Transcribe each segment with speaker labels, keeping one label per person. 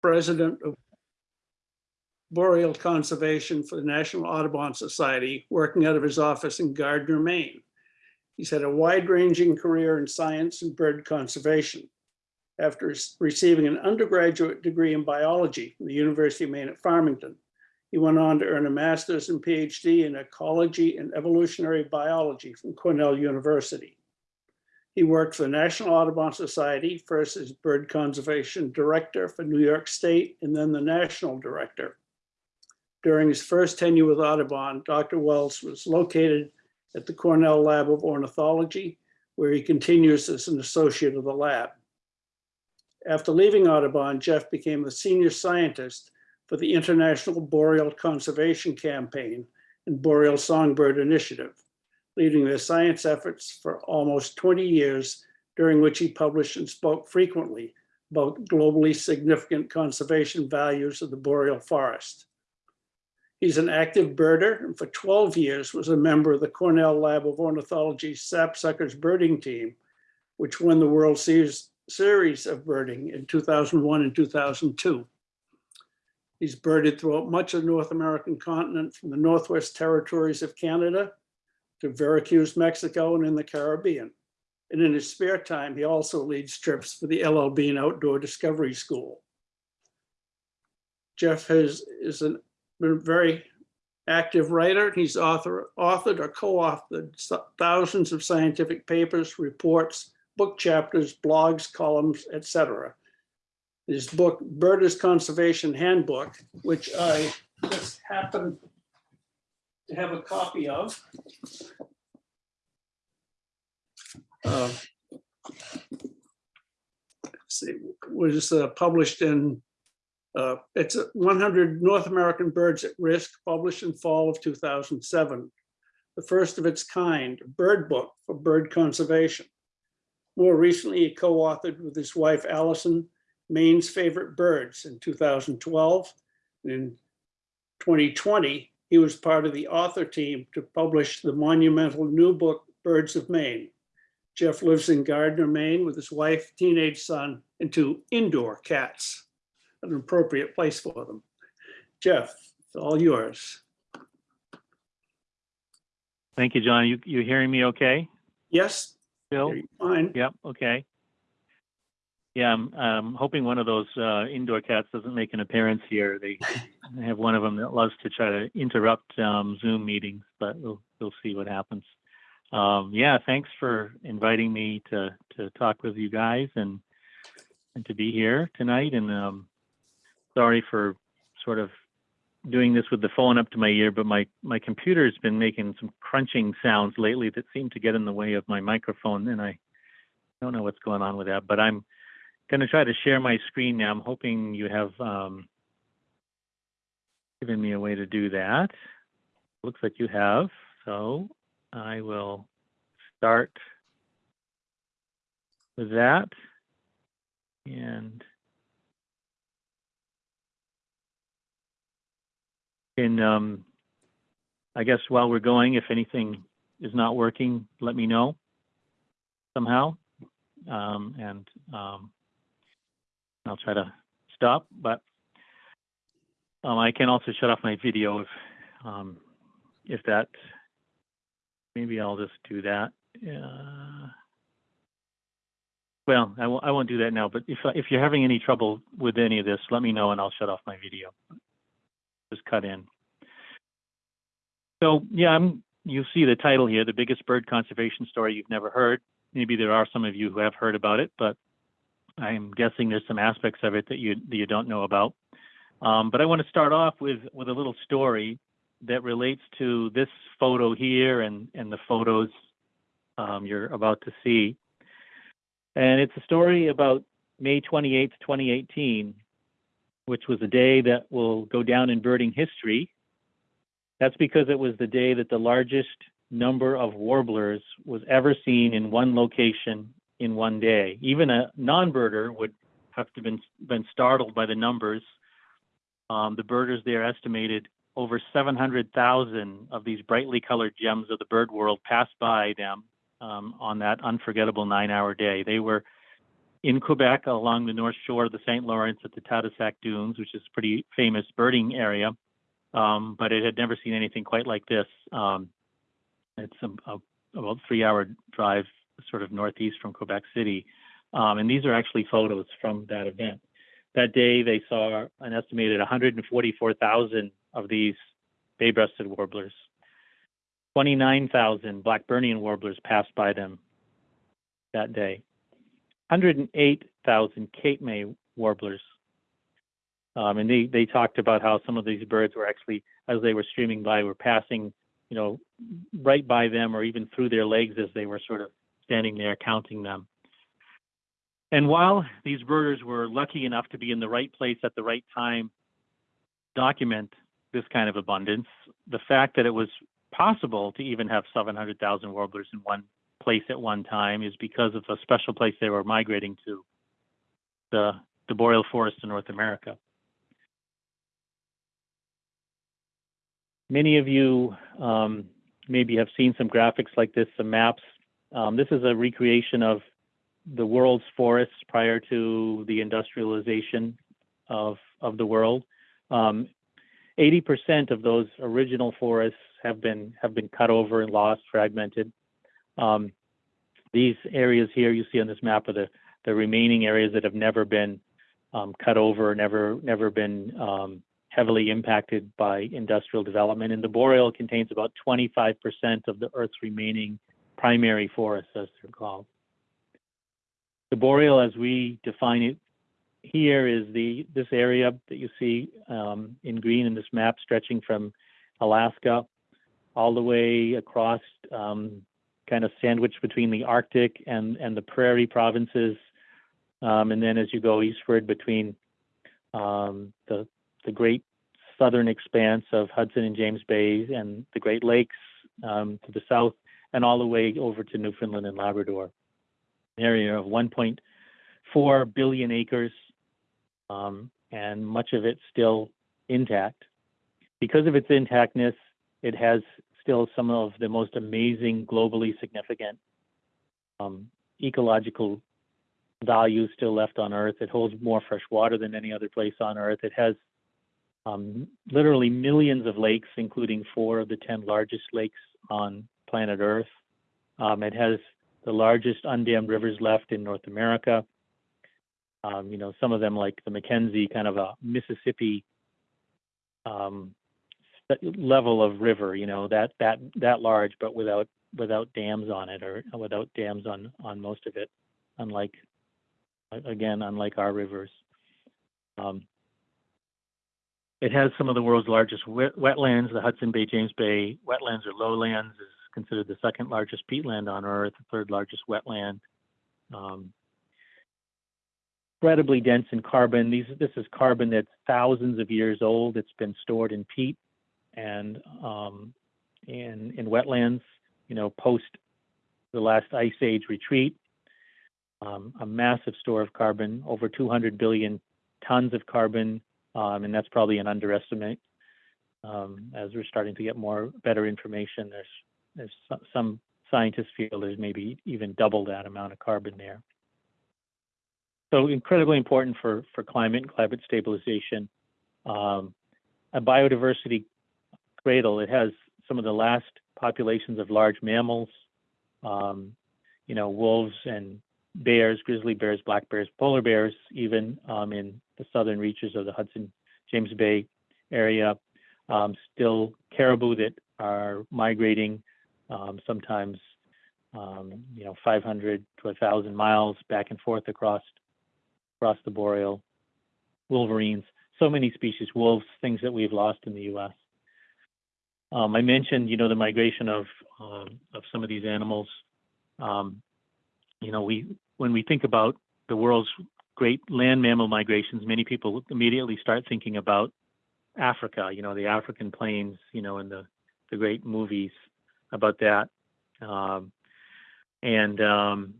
Speaker 1: president of boreal conservation for the National Audubon Society, working out of his office in Gardiner, Maine. He's had a wide-ranging career in science and bird conservation. After receiving an undergraduate degree in biology from the University of Maine at Farmington, he went on to earn a master's and PhD in ecology and evolutionary biology from Cornell University. He worked for the National Audubon Society, first as bird conservation director for New York State and then the national director. During his first tenure with Audubon, Dr. Wells was located at the Cornell Lab of Ornithology, where he continues as an associate of the lab. After leaving Audubon, Jeff became the senior scientist for the International Boreal Conservation Campaign and Boreal Songbird Initiative, leading their science efforts for almost 20 years, during which he published and spoke frequently about globally significant conservation values of the boreal forest. He's an active birder and for 12 years was a member of the Cornell Lab of Ornithology Sapsuckers birding team, which won the World Series, Series of Birding in 2001 and 2002. He's birded throughout much of the North American continent from the Northwest Territories of Canada to Veracruz, Mexico, and in the Caribbean. And in his spare time, he also leads trips for the LL Bean Outdoor Discovery School. Jeff has, is an been a very active writer. He's author, authored or co-authored thousands of scientific papers, reports, book chapters, blogs, columns, etc. His book, Birders Conservation Handbook, which I just happen to have a copy of. Uh, See, was uh, published in uh, It's 100 North American Birds at Risk, published in fall of 2007. The first of its kind, bird book for bird conservation. More recently, he co-authored with his wife Allison, Maine's Favorite Birds in 2012. And In 2020, he was part of the author team to publish the monumental new book, Birds of Maine. Jeff lives in Gardiner, Maine with his wife, teenage son, and two indoor cats an appropriate place for them. Jeff, it's all yours.
Speaker 2: Thank you, John. You, you hearing me okay?
Speaker 1: Yes,
Speaker 2: Bill?
Speaker 1: fine.
Speaker 2: Yep, okay. Yeah, I'm, I'm hoping one of those uh, indoor cats doesn't make an appearance here. They I have one of them that loves to try to interrupt um, Zoom meetings, but we'll, we'll see what happens. Um, yeah, thanks for inviting me to, to talk with you guys and, and to be here tonight. And um, sorry for sort of doing this with the phone up to my ear, but my, my computer's been making some crunching sounds lately that seem to get in the way of my microphone, and I don't know what's going on with that. But I'm going to try to share my screen now. I'm hoping you have um, given me a way to do that. Looks like you have. So I will start with that. And And um, I guess while we're going, if anything is not working, let me know somehow. Um, and um, I'll try to stop, but um, I can also shut off my video if, um, if that, maybe I'll just do that. Uh, well, I won't, won't do that now, but if, if you're having any trouble with any of this, let me know and I'll shut off my video just cut in. So yeah, I'm, you see the title here, the biggest bird conservation story you've never heard. Maybe there are some of you who have heard about it, but I'm guessing there's some aspects of it that you that you don't know about. Um, but I want to start off with with a little story that relates to this photo here and and the photos um, you're about to see. And it's a story about May 28th, 2018, which was a day that will go down in birding history. That's because it was the day that the largest number of warblers was ever seen in one location in one day. Even a non-birder would have to been been startled by the numbers. Um, the birders there estimated over 700,000 of these brightly colored gems of the bird world passed by them um, on that unforgettable nine-hour day. They were in Quebec along the north shore of the St. Lawrence at the Tadoussac Dunes, which is a pretty famous birding area. Um, but it had never seen anything quite like this. Um, it's a, a, about three hour drive sort of northeast from Quebec City. Um, and these are actually photos from that event. That day, they saw an estimated 144,000 of these bay-breasted warblers. 29,000 Blackburnian warblers passed by them that day. 108,000 Cape May warblers. Um, and they, they talked about how some of these birds were actually, as they were streaming by, were passing, you know, right by them or even through their legs as they were sort of standing there counting them. And while these birders were lucky enough to be in the right place at the right time, document this kind of abundance, the fact that it was possible to even have 700,000 warblers in one place at one time is because of a special place they were migrating to, the, the boreal forest in North America. Many of you um, maybe have seen some graphics like this, some maps. Um, this is a recreation of the world's forests prior to the industrialization of, of the world. Um, 80% of those original forests have been have been cut over and lost, fragmented. Um, these areas here you see on this map are the, the remaining areas that have never been um, cut over, never never been um, heavily impacted by industrial development. And the boreal contains about 25% of the Earth's remaining primary forests, as they're called. The boreal, as we define it here, is the this area that you see um, in green in this map, stretching from Alaska all the way across, um, kind of sandwiched between the Arctic and and the prairie provinces, um, and then as you go eastward between um, the the great southern expanse of Hudson and James Bay and the Great Lakes um, to the south, and all the way over to Newfoundland and Labrador area of 1.4 billion acres, um, and much of it still intact. Because of its intactness, it has still some of the most amazing, globally significant um, ecological values still left on Earth. It holds more fresh water than any other place on Earth. It has um, literally millions of lakes, including four of the 10 largest lakes on planet Earth. Um, it has the largest undammed rivers left in North America. Um, you know, some of them like the Mackenzie, kind of a Mississippi um, level of river. You know, that that that large, but without without dams on it, or without dams on on most of it. Unlike again, unlike our rivers. Um, it has some of the world's largest wet, wetlands. The Hudson Bay James Bay wetlands or lowlands is considered the second largest peatland on Earth, the third largest wetland. Um, incredibly dense in carbon. These, this is carbon that's thousands of years old. It's been stored in peat and um, in, in wetlands, you know, post the last ice age retreat. Um, a massive store of carbon, over 200 billion tons of carbon, um, and that's probably an underestimate. Um, as we're starting to get more better information, there's there's some scientists feel there's maybe even double that amount of carbon there. So incredibly important for, for climate and climate stabilization. Um, a biodiversity cradle, it has some of the last populations of large mammals, um, you know, wolves and bears, grizzly bears, black bears, polar bears, even um, in the southern reaches of the Hudson James Bay area. Um, still caribou that are migrating um, sometimes um, you know 500 to 1,000 miles back and forth across across the boreal. Wolverines, so many species, wolves, things that we've lost in the U.S. Um, I mentioned, you know, the migration of um, of some of these animals. Um, you know, we when we think about the world's great land mammal migrations, many people immediately start thinking about Africa. You know, the African plains. You know, in the the great movies about that. Um, and um,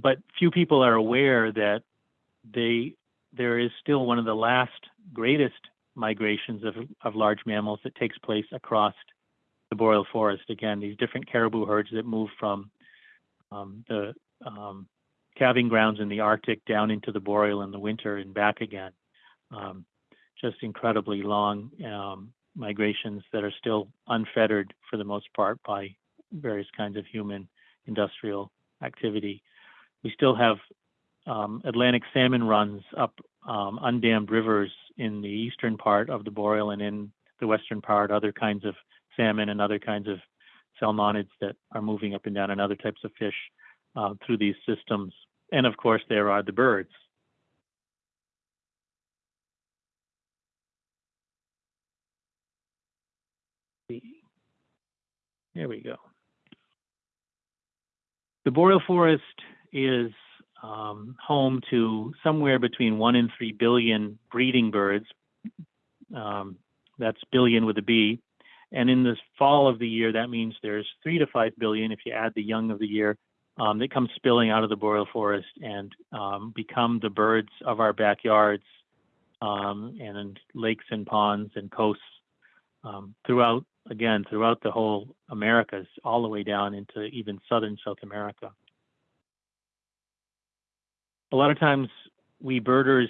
Speaker 2: but few people are aware that they there is still one of the last greatest migrations of, of large mammals that takes place across the boreal forest. Again, these different caribou herds that move from um, the um, calving grounds in the Arctic down into the boreal in the winter and back again. Um, just incredibly long um, migrations that are still unfettered for the most part by various kinds of human industrial activity. We still have um, Atlantic salmon runs up um, undammed rivers in the eastern part of the boreal and in the western part, other kinds of salmon and other kinds of salmonids that are moving up and down and other types of fish uh, through these systems. And of course, there are the birds. There we go. The boreal forest is um, home to somewhere between one and three billion breeding birds. Um, that's billion with a B. And in the fall of the year, that means there's three to five billion if you add the young of the year um, that come spilling out of the boreal forest and um, become the birds of our backyards um, and lakes and ponds and coasts um, throughout, again, throughout the whole Americas, all the way down into even southern South America. A lot of times we birders,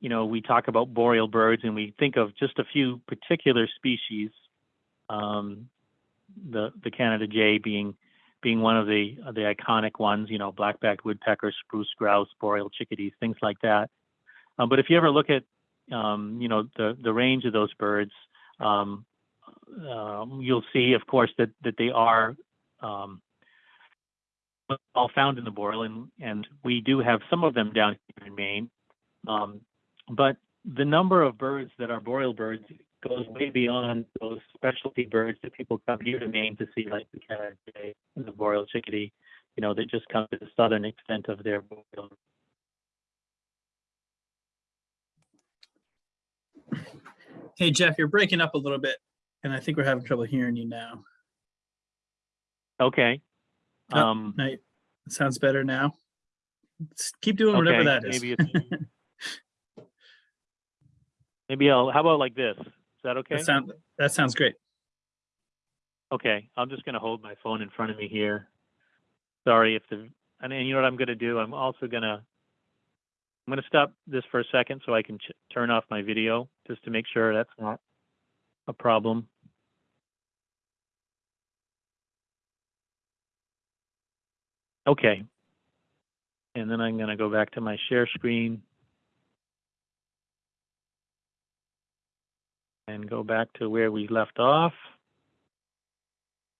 Speaker 2: you know, we talk about boreal birds and we think of just a few particular species, um, the the Canada jay being being one of the the iconic ones, you know, black-backed woodpecker, spruce grouse, boreal chickadees, things like that. Um, but if you ever look at, um, you know, the the range of those birds, you'll see, of course, that that they are um, all found in the boreal, and we do have some of them down here in Maine. Um, but the number of birds that are boreal birds goes way beyond those specialty birds that people come here to Maine to see, like the Canada jay and the boreal chickadee, you know, that just come to the southern extent of their boreal.
Speaker 3: Hey, Jeff, you're breaking up a little bit, and I think we're having trouble hearing you now.
Speaker 2: Okay.
Speaker 3: Oh,
Speaker 2: Um,
Speaker 3: No, it sounds better now. S- Keep doing whatever that is.
Speaker 2: maybe maybe I'll. How about like this? Is that okay?
Speaker 3: That sound, that sounds great.
Speaker 2: Okay, I'm just gonna hold my phone in front of me here. Sorry if the, and you know what I'm gonna do? I'm also gonna, I'm gonna stop this for a second so I can turn off my video, just to make sure that's not a problem. Okay. And then I'm gonna go back to my share screen. And go back to where we left off.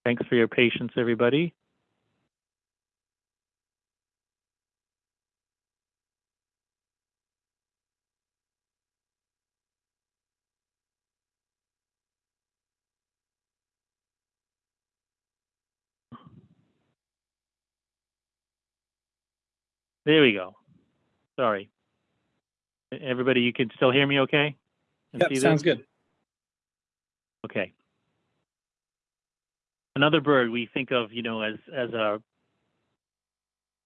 Speaker 2: Thanks for your patience, everybody. There we go. Sorry. Everybody, you can still hear me okay? And
Speaker 3: Yep, sounds good.
Speaker 2: Okay. Another bird we think of, you know, as as a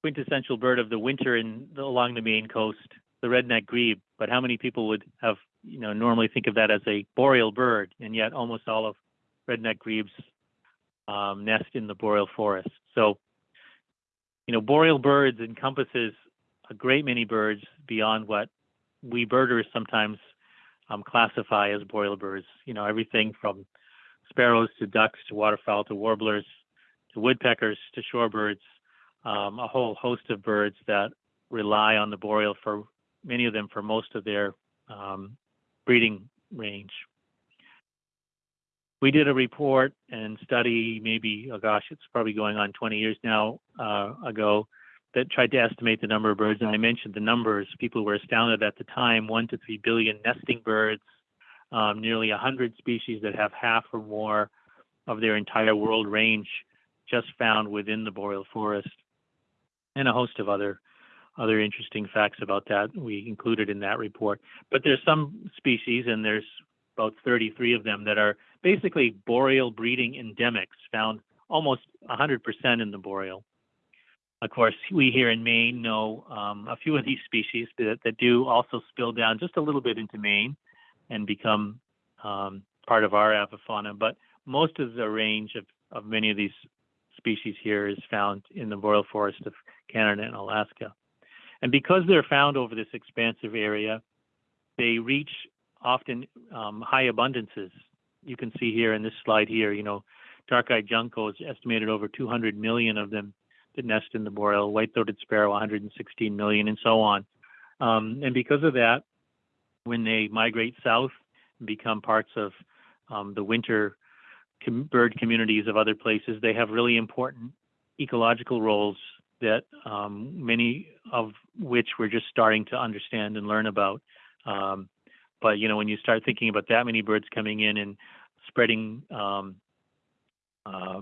Speaker 2: quintessential bird of the winter in along the Maine coast, the red-necked grebe. But how many people would have, you know, normally think of that as a boreal bird, and yet almost all of red-necked grebes um, nest in the boreal forest. So, you know, boreal birds encompasses a great many birds beyond what we birders sometimes um, classify as boreal birds. You know, everything from sparrows to ducks to waterfowl to warblers to woodpeckers to shorebirds, um, a whole host of birds that rely on the boreal for many of them for most of their um, breeding range. We did a report and study, maybe, oh gosh, it's probably going on 20 years now uh, ago, that tried to estimate the number of birds. And I mentioned the numbers. People were astounded at the time one to three billion nesting birds, um, nearly 100 species that have half or more of their entire world range just found within the boreal forest, and a host of other other interesting facts about that we included in that report. But there's some species, and there's about 33 of them that are basically boreal breeding endemics, found almost 100% in the boreal. Of course, we here in Maine know um, a few of these species that, that do also spill down just a little bit into Maine and become um, part of our avifauna. But most of the range of, of many of these species here is found in the boreal forest of Canada and Alaska. And because they're found over this expansive area, they reach often um, high abundances. You can see here in this slide here, you know, dark-eyed junco is estimated over 200 million of them that nest in the boreal, white-throated sparrow 116 million, and so on. Um, and because of that, when they migrate south and become parts of um, the winter com- bird communities of other places, they have really important ecological roles that um, many of which we're just starting to understand and learn about. Um, but you know, when you start thinking about that many birds coming in and spreading, um, uh,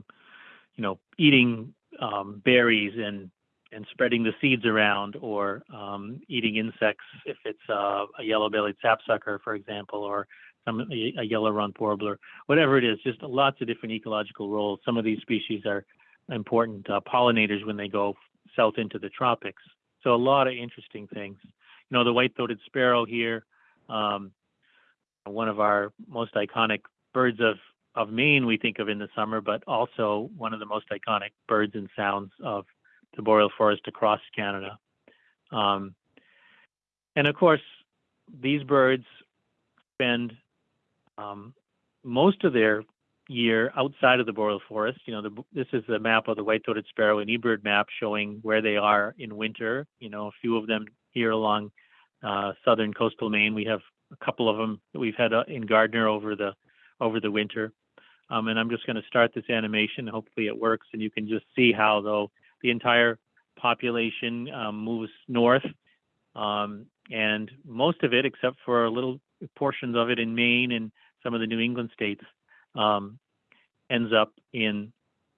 Speaker 2: you know, eating um, berries and and spreading the seeds around, or um, eating insects if it's uh, a yellow-bellied sapsucker, for example, or some a, a yellow-rumped warbler, whatever it is, just lots of different ecological roles. Some of these species are important uh, pollinators when they go south into the tropics. So a lot of interesting things. You know, the white-throated sparrow here, um, one of our most iconic birds of of Maine we think of in the summer, but also one of the most iconic birds and sounds of the boreal forest across Canada. Um, and of course, these birds spend um, most of their year outside of the boreal forest. You know, the, this is a map of the white-throated sparrow and eBird map showing where they are in winter. You know, a few of them here along uh, southern coastal Maine. We have a couple of them that we've had uh, in Gardiner over the over the winter. Um, and I'm just going to start this animation. Hopefully it works, and you can just see how though the entire population um, moves north, um, and most of it, except for a little portions of it in Maine and some of the New England states, um, ends up in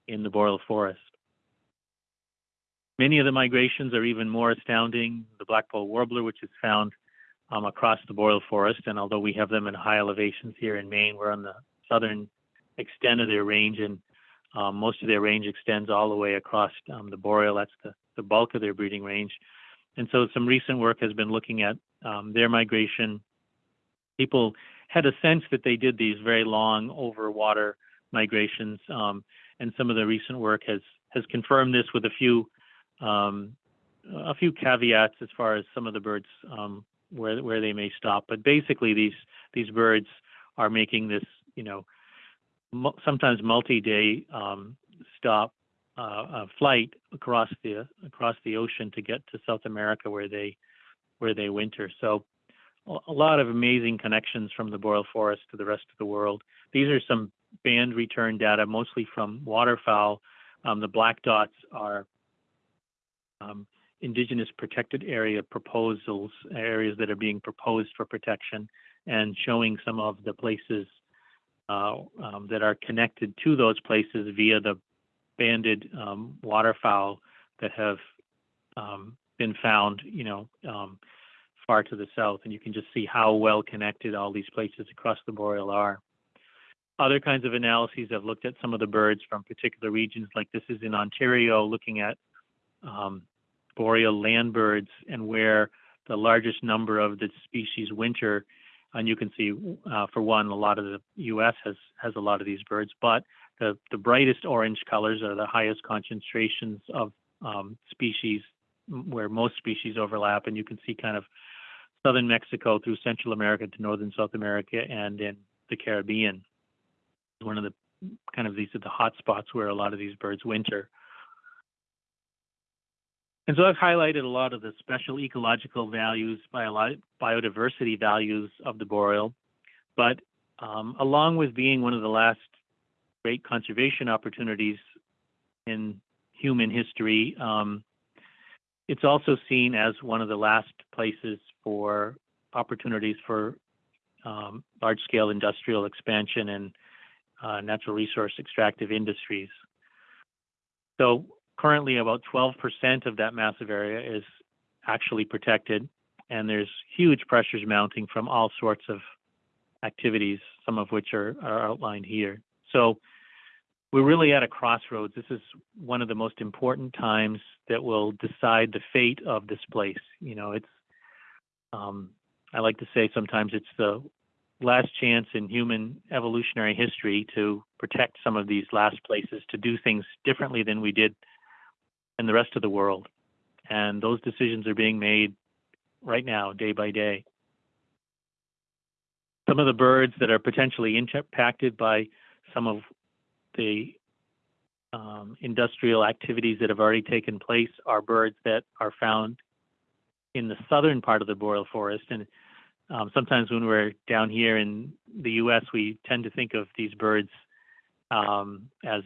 Speaker 2: in the boreal forest. Many of the migrations are even more astounding. The blackpoll warbler, which is found um, across the boreal forest, and although we have them in high elevations here in Maine, we're on the southern extent of their range, and um, most of their range extends all the way across um, the boreal. That's the, the bulk of their breeding range. And so some recent work has been looking at um, their migration. People had a sense that they did these very long over water migrations, um, and some of the recent work has has confirmed this with a few um, a few caveats as far as some of the birds um, where where they may stop. But basically, these these birds are making this you know mu- sometimes multi-day um, stop uh, uh, flight across the across the ocean to get to South America where they where they winter. So a lot of amazing connections from the boreal forest to the rest of the world. These are some band return data, mostly from waterfowl. Um, the black dots are um, indigenous protected area proposals, areas that are being proposed for protection, and showing some of the places uh, um, that are connected to those places via the banded um, waterfowl that have um, been found, you know, um, far to the south. And you can just see how well connected all these places across the boreal are. Other kinds of analyses have looked at some of the birds from particular regions, like this is in Ontario, looking at um, boreal land birds and where the largest number of the species winter. And you can see, uh, for one, a lot of the U.S. has has a lot of these birds, but the the brightest orange colors are the highest concentrations of um, species where most species overlap, and you can see kind of southern Mexico through Central America to northern South America and in the Caribbean. One of the kind of these are the hot spots where a lot of these birds winter. And so I've highlighted a lot of the special ecological values, bio- biodiversity values of the boreal, but um, along with being one of the last great conservation opportunities in human history, um, it's also seen as one of the last places for opportunities for um, large-scale industrial expansion and uh, natural resource extractive industries. So currently about 12% of that massive area is actually protected and there's huge pressures mounting from all sorts of activities, some of which are, are outlined here. So we're really at a crossroads. This is one of the most important times that will decide the fate of this place. You know, it's, um, I like to say sometimes it's the last chance in human evolutionary history to protect some of these last places, to do things differently than we did in the rest of the world. and those decisions are being made right now, day by day. Some of the birds that are potentially impacted by some of the um, industrial activities that have already taken place are birds that are found in the southern part of the boreal forest. And um, sometimes when we're down here in the U.S., we tend to think of these birds um, as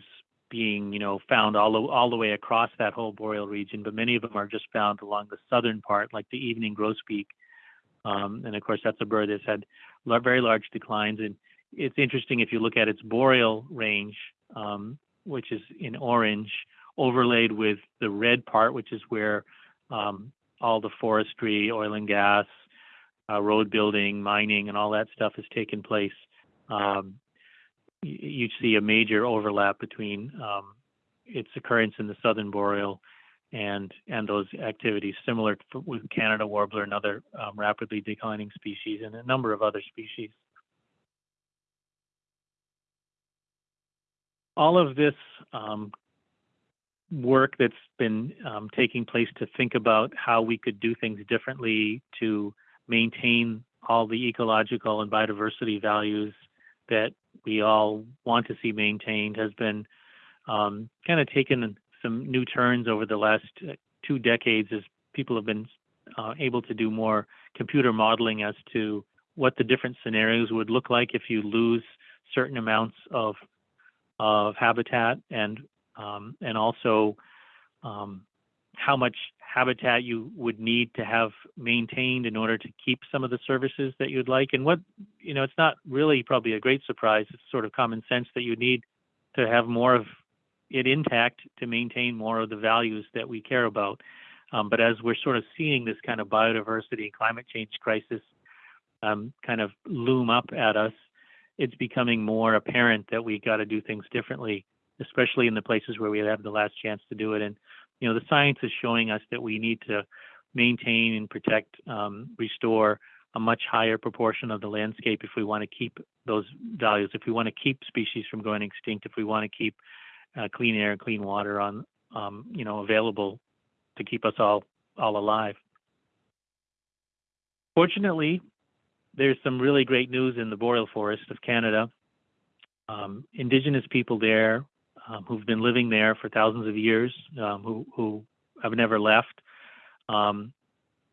Speaker 2: being, you know, found all the, all the way across that whole boreal region, but many of them are just found along the southern part, like the evening grosbeak. Um, and of course, that's a bird that's had very large declines. And it's interesting if you look at its boreal range, um, which is in orange, overlaid with the red part, which is where um, all the forestry, oil and gas, uh, road building, mining, and all that stuff has taken place. Um, you see a major overlap between um, its occurrence in the southern boreal and and those activities, similar to, with Canada warbler and other um, rapidly declining species, and a number of other species. All of this um, work that's been um, taking place to think about how we could do things differently to maintain all the ecological and biodiversity values that we all want to see maintained has been um, kind of taken some new turns over the last uh, two decades as people have been uh, able to do more computer modeling as to what the different scenarios would look like if you lose certain amounts of of habitat and um, and also um, how much habitat you would need to have maintained in order to keep some of the services that you'd like. And what, you know, it's not really probably a great surprise. It's sort of common sense that you need to have more of it intact to maintain more of the values that we care about. Um, but as we're sort of seeing this kind of biodiversity and climate change crisis um, kind of loom up at us, it's becoming more apparent that we got to do things differently, especially in the places where we have the last chance to do it. And you know, the science is showing us that we need to maintain and protect, um, restore a much higher proportion of the landscape if we want to keep those values, if we want to keep species from going extinct, if we want to keep uh, clean air and clean water on, um, you know, available to keep us all all alive. Fortunately, there's some really great news in the boreal forest of Canada. Um, indigenous people there um, who've been living there for thousands of years, um, who, who have never left, um,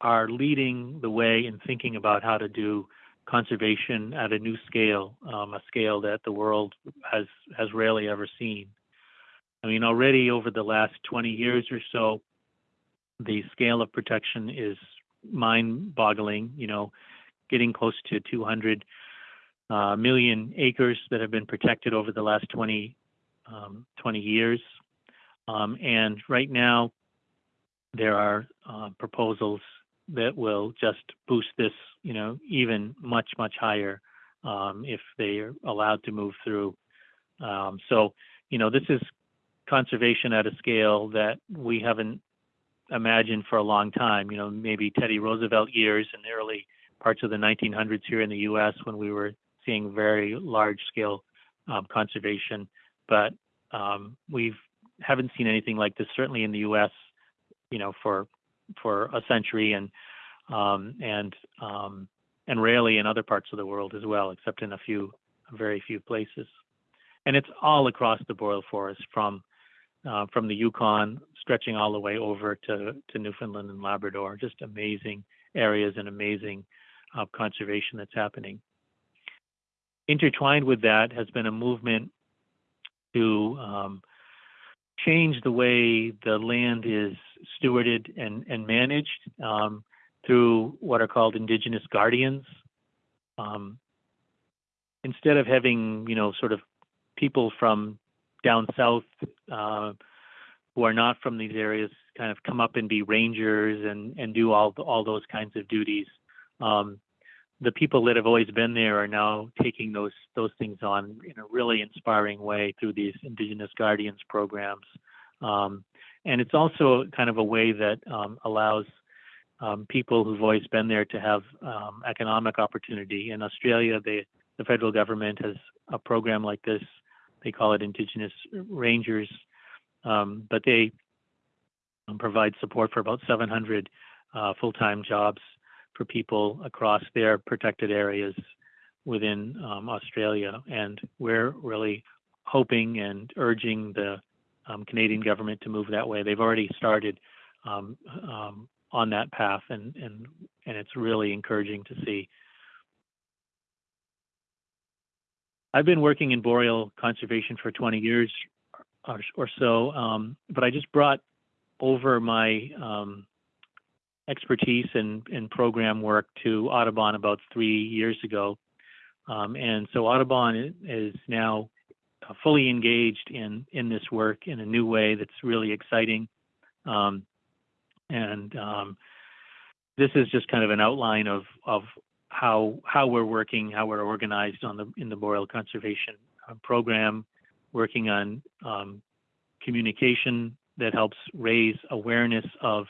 Speaker 2: are leading the way in thinking about how to do conservation at a new scale, um, a scale that the world has has rarely ever seen. I mean, already over the last 20 years or so, the scale of protection is mind-boggling. You know, getting close to 200 uh, million acres that have been protected over the last 20 um, 20 years. Um, and right now, there are uh, proposals that will just boost this, you know, even much, much higher um, if they are allowed to move through. Um, so, you know, this is conservation at a scale that we haven't imagined for a long time. You know, maybe Teddy Roosevelt years in the early parts of the 1900s here in the U.S. when we were seeing very large scale um, conservation but um, we've haven't seen anything like this certainly in the U.S. You know, for for a century, and um, and um, and rarely in other parts of the world as well, except in a few, very few places. And it's all across the boreal forest, from uh, from the Yukon stretching all the way over to to Newfoundland and Labrador. Just amazing areas and amazing uh, conservation that's happening. Intertwined with that has been a movement to um, change the way the land is stewarded and, and managed um, through what are called indigenous guardians. Um, instead of having, you know, sort of people from down south uh, who are not from these areas kind of come up and be rangers and, and do all, all those kinds of duties. Um, the people that have always been there are now taking those those things on in a really inspiring way through these Indigenous Guardians programs. Um, and it's also kind of a way that um, allows um, people who've always been there to have um, economic opportunity. In Australia, the federal government has a program like this. They call it Indigenous Rangers, um, but they provide support for about 700 uh, full-time jobs for people across their protected areas within um, Australia. And we're really hoping and urging the um, Canadian government to move that way. They've already started um, um, on that path, and and and it's really encouraging to see. I've been working in boreal conservation for 20 years or, or so, um, but I just brought over my um, expertise and in program work to Audubon about three years ago. Um, and so Audubon is now uh, fully engaged in, in this work in a new way that's really exciting. Um, and um, this is just kind of an outline of, of how, how we're working, how we're organized on the, in the boreal conservation uh, program, working on um, communication that helps raise awareness of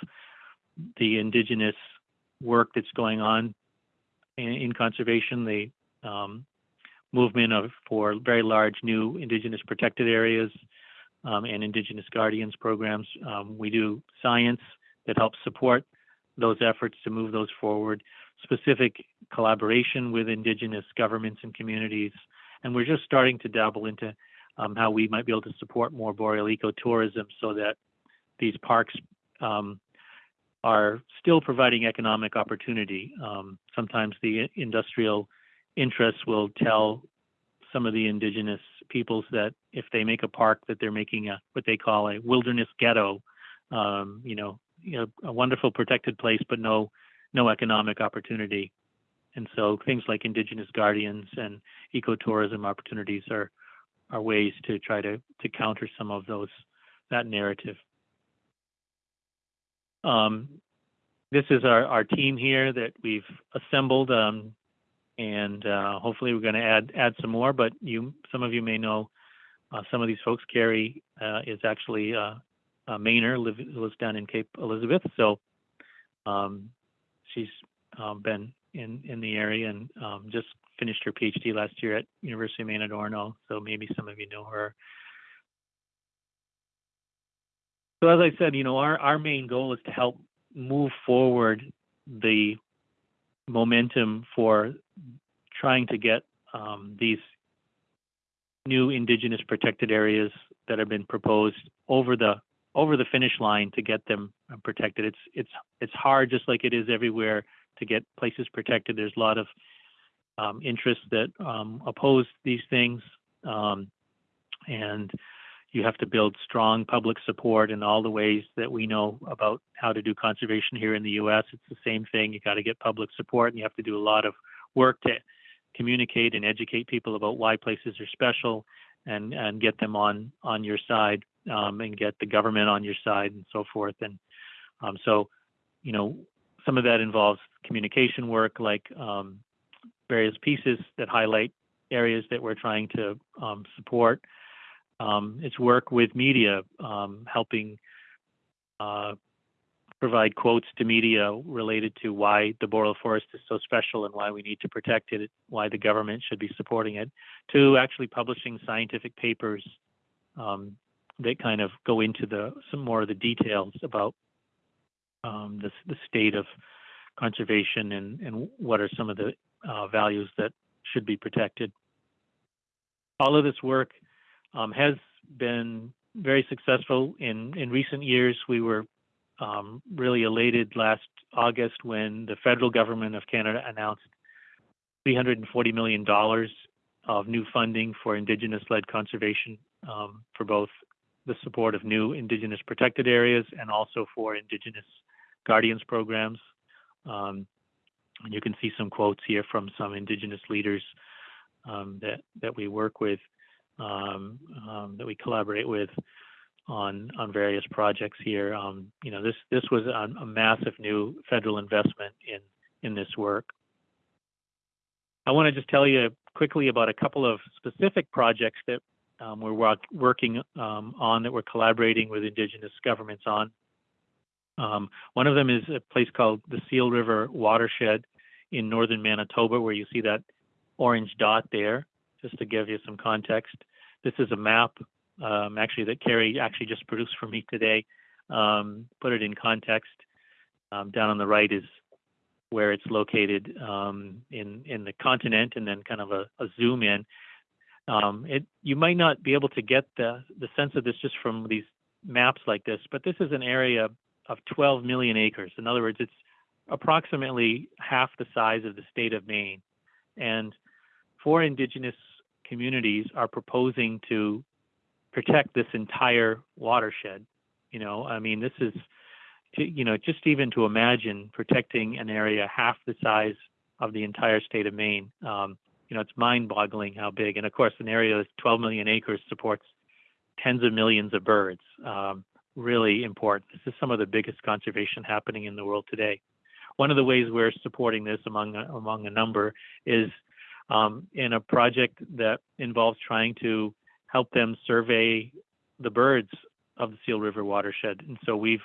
Speaker 2: the indigenous work that's going on in, in conservation, the um, movement of for very large new indigenous protected areas um, and indigenous guardians programs. Um, we do science that helps support those efforts to move those forward, specific collaboration with indigenous governments and communities. And we're just starting to dabble into um, how we might be able to support more boreal ecotourism so that these parks um, are still providing economic opportunity. Um, sometimes the industrial interests will tell some of the indigenous peoples that if they make a park that they're making a what they call a wilderness ghetto, um, you know, you know, a wonderful protected place, but no no economic opportunity. And so things like indigenous guardians and ecotourism opportunities are are ways to try to to counter some of those that narrative. Um, this is our, our team here that we've assembled, um, and uh, hopefully we're going to add add some more. But you, some of you may know uh, some of these folks. Carrie uh, is actually uh, a Mainer, live, lives down in Cape Elizabeth, so um, she's um, been in in the area and um, just finished her PhD last year at University of Maine at Orono. So maybe some of you know her. So as I said, you know, our, our main goal is to help move forward the momentum for trying to get um, these new indigenous protected areas that have been proposed over the over the finish line to get them protected. It's it's it's hard, just like it is everywhere, to get places protected. There's a lot of um, interests that um, oppose these things, um, and you have to build strong public support in all the ways that we know about how to do conservation here in the U.S. It's the same thing. You got to get public support, and you have to do a lot of work to communicate and educate people about why places are special, and and get them on on your side, um, and get the government on your side, and so forth. And um, so, you know, some of that involves communication work, like um, various pieces that highlight areas that we're trying to um, support um, it's work with media, um, helping uh, provide quotes to media related to why the boreal forest is so special and why we need to protect it, why the government should be supporting it, to actually publishing scientific papers um, that kind of go into the some more of the details about um, the, the state of conservation and, and what are some of the uh, values that should be protected. All of this work um, has been very successful in in recent years. We were um, really elated last August when the federal government of Canada announced 340 million dollars of new funding for Indigenous-led conservation um, for both the support of new Indigenous protected areas and also for Indigenous guardians programs. Um, and you can see some quotes here from some Indigenous leaders um, that that we work with um, um, that we collaborate with on on various projects here. Um, you know, this this was a, a, massive new federal investment in in this work. I want to just tell you quickly about a couple of specific projects that um, we're work, working um, on that we're collaborating with Indigenous governments on. Um, one of them is a place called the Seal River Watershed in northern Manitoba, where you see that orange dot there just to give you some context. This is a map, um, actually, that Carrie actually just produced for me today um, put it in context, um, down on the right is where it's located um, in in the continent, and then kind of a, a zoom in. Um, it you might not be able to get the the sense of this just from these maps like this, but this is an area of 12 million acres. In other words, it's approximately half the size of the state of Maine, and for indigenous communities are proposing to protect this entire watershed. You know, I mean, this is, you know, just even to imagine protecting an area half the size of the entire state of Maine. Um, you know, it's mind-boggling how big. And of course, an area that's 12 million acres supports tens of millions of birds. Um, really important. This is some of the biggest conservation happening in the world today. One of the ways we're supporting this among among a number is um, in a project that involves trying to help them survey the birds of the Seal River watershed. And so we've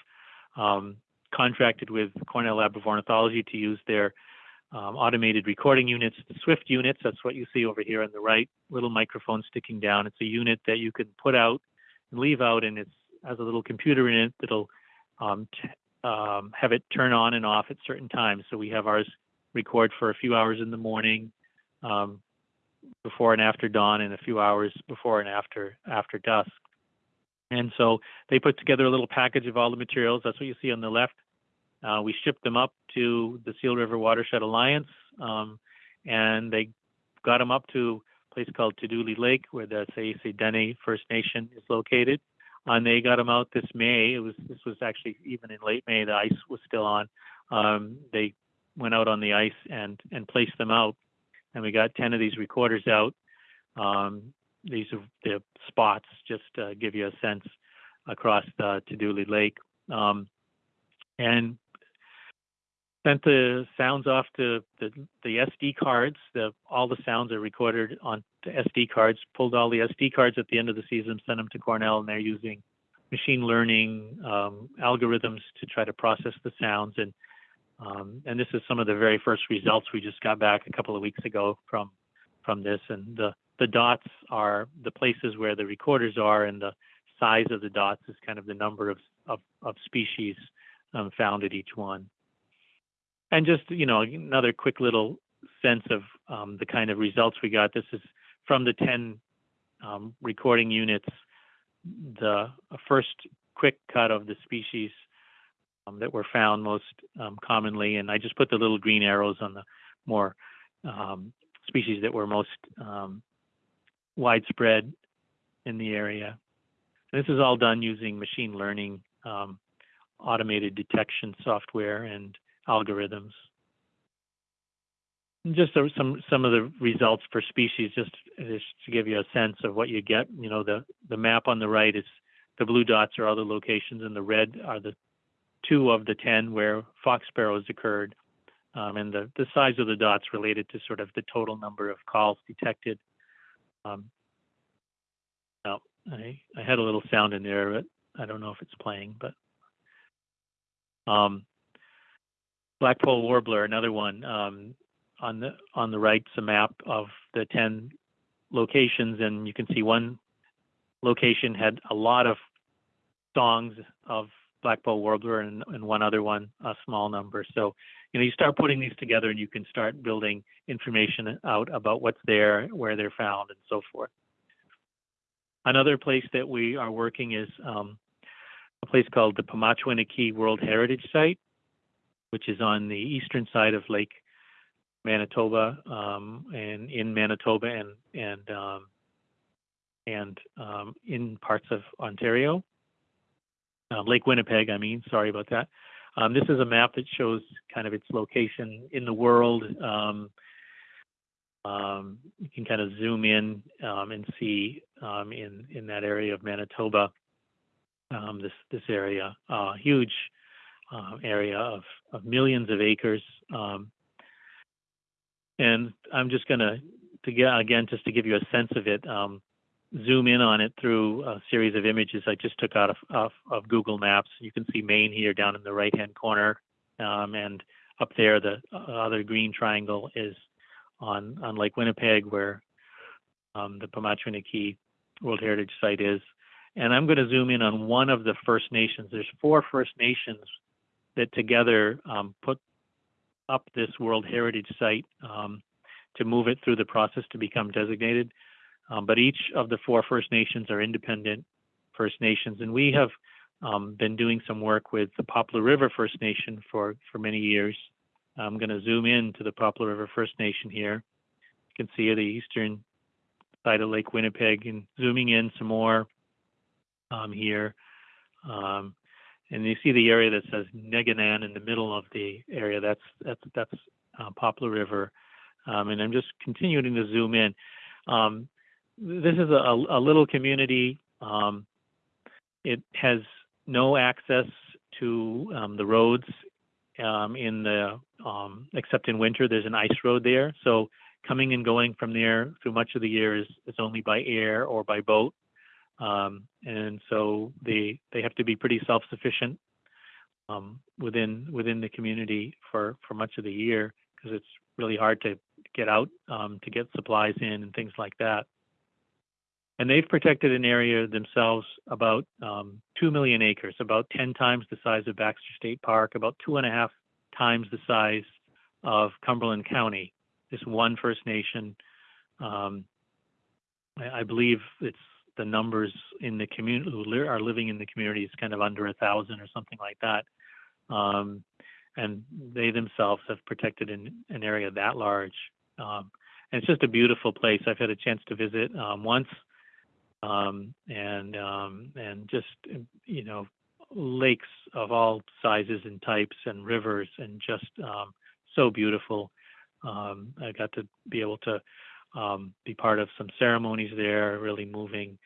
Speaker 2: um, contracted with Cornell Lab of Ornithology to use their um, automated recording units, the Swift units. That's what you see over here on the right, little microphone sticking down. It's a unit that you can put out and leave out, and it has a little computer in it that'll um, um, have it turn on and off at certain times. So we have ours record for a few hours in the morning, um, before and after dawn, and a few hours before and after after dusk. And so they put together a little package of all the materials. That's what you see on the left. Uh, we shipped them up to the Seal River Watershed Alliance, um, and they got them up to a place called Tadoule Lake, where the Sayisi Dene First Nation is located. And they got them out this May. It was this was actually even in late May. The ice was still on. Um, they went out on the ice and and placed them out, and we got ten of these recorders out. Um, these are the spots, just to give you a sense across the Lake. Um, and sent the sounds off to the, the SD cards. The, all the sounds are recorded on the SD cards. Pulled all the SD cards at the end of the season, sent them to Cornell, and they're using machine learning um, algorithms to try to process the sounds. And um, and this is some of the very first results we just got back a couple of weeks ago from from this. And the the dots are the places where the recorders are, and the size of the dots is kind of the number of of, of species um, found at each one and just you know another quick little sense of um, the kind of results we got. This is from the 10 um, recording units, the first quick cut of the species um, that were found most um, commonly, and I just put the little green arrows on the more um, species that were most um, widespread in the area. And this is all done using machine learning, automated detection software, and algorithms. And just some some of the results for species, just, just to give you a sense of what you get. You know, the the map on the right is the blue dots are other locations, and the red are the two of the ten where fox sparrows occurred. Um, and the, the size of the dots related to sort of the total number of calls detected. Um, now, I, I had a little sound in there, but I don't know if it's playing, but um, Blackpoll warbler, another one. Um, on the on the right's a map of the ten locations, and you can see one location had a lot of songs of Blackpoll warbler, and, and one other one a small number. So you know you start putting these together, and you can start building information out about what's there, where they're found, and so forth. Another place that we are working is um, a place called the Pimachiowin Aki World Heritage Site which is on the eastern side of Lake Manitoba, um, and in Manitoba and and um, and um, in parts of Ontario, uh, Lake Winnipeg. I mean, sorry about that. Um, this is a map that shows kind of its location in the world. Um, um, you can kind of zoom in and see in in that area of Manitoba. this this area, uh, huge area of, of millions of acres. Um, and I'm just going to, to get again, just to give you a sense of it, um, zoom in on it through a series of images I just took out of, of, of Google Maps. You can see Maine here down in the right hand corner. Um, and up there, the other green triangle is on, on Lake Winnipeg, where um, the Pimachiowin Aki World Heritage Site is. and I'm going to zoom in on one of the First Nations. There's four First Nations that together um, put up this World Heritage Site um, to move it through the process to become designated. Um, but each of the four First Nations are independent First Nations, and we have um, been doing some work with the Poplar River First Nation for for many years. I'm going to zoom in to the Poplar River First Nation here. You can see the eastern side of Lake Winnipeg, and zooming in some more um, here. Um, and you see the area that says Negginan in the middle of the area. That's that's that's uh, Poplar River, um, and I'm just continuing to zoom in. This is a, a little community. Um, it has no access to um, the roads um, in the um, except in winter. There's an ice road there, so coming and going from there through much of the year is, is only by air or by boat. Um, and so they they have to be pretty self-sufficient within within the community for for much of the year because it's really hard to get out um, to get supplies in and things like that. And they've protected an area themselves about um, two million acres, about 10 times the size of Baxter State Park, about two and a half times the size of Cumberland County. This one First Nation, um, I, I believe it's the numbers in the community who li- are living in the community is kind of under a thousand or something like that. Um, and they themselves have protected an, an area that large. Um, and it's just a beautiful place. I've had a chance to visit um, once, um, and um, and just you know lakes of all sizes and types, and rivers, and just um, so beautiful. Um, I got to be able to um, be part of some ceremonies there, really moving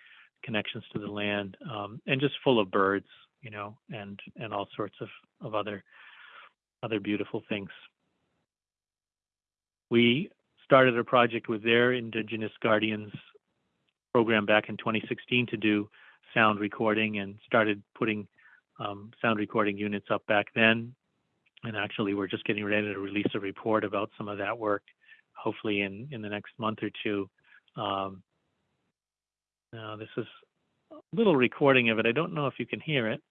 Speaker 2: connections to the land, um, and just full of birds, you know, and and all sorts of of other other beautiful things. We started a project with their Indigenous Guardians program back in 2016 to do sound recording and started putting um, sound recording units up back then. And actually, we're just getting ready to release a report about some of that work, hopefully in, in the next month or two. Um, now, this is a little recording of it. I don't know if you can hear it.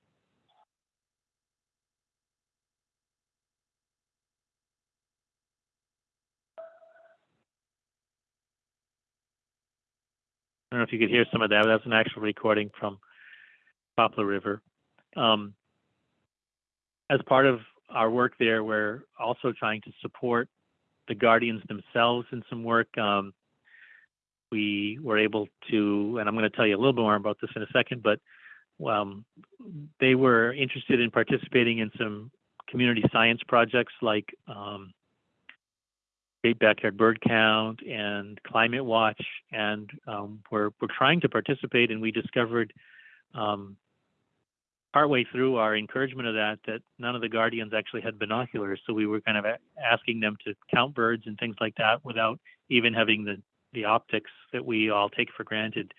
Speaker 2: Know if you could hear some of that. That's an actual recording from Poplar River. Um, as part of our work there, we're also trying to support the guardians themselves in some work. Um, we were able to, and I'm going to tell you a little bit more about this in a second, but um, they were interested in participating in some community science projects like um, Great Backyard Bird Count and Climate Watch, and um, we're we're trying to participate. And we discovered um, partway through our encouragement of that that none of the guardians actually had binoculars, so we were kind of asking them to count birds and things like that without even having the the optics that we all take for granted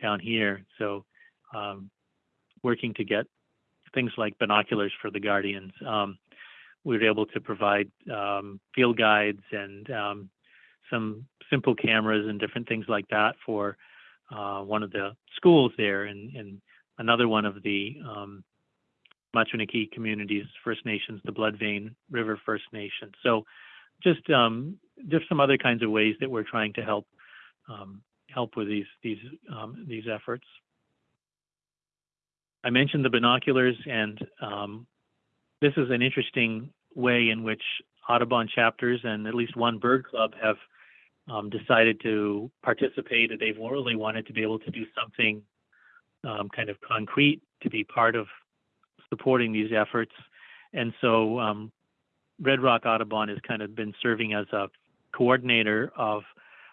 Speaker 2: down here. So um, working to get things like binoculars for the guardians. Um, we were able to provide um, field guides and um, some simple cameras and different things like that for uh, one of the schools there and, and another one of the um, communities, First Nations, the Bloodvein River First Nation. So just um, just some other kinds of ways that we're trying to help um, help with these these um, these efforts. I mentioned the binoculars, and um, this is an interesting way in which Audubon chapters and at least one bird club have um, decided to participate. They've really wanted to be able to do something um, kind of concrete to be part of supporting these efforts. And so um, Red Rock Audubon has kind of been serving as a coordinator of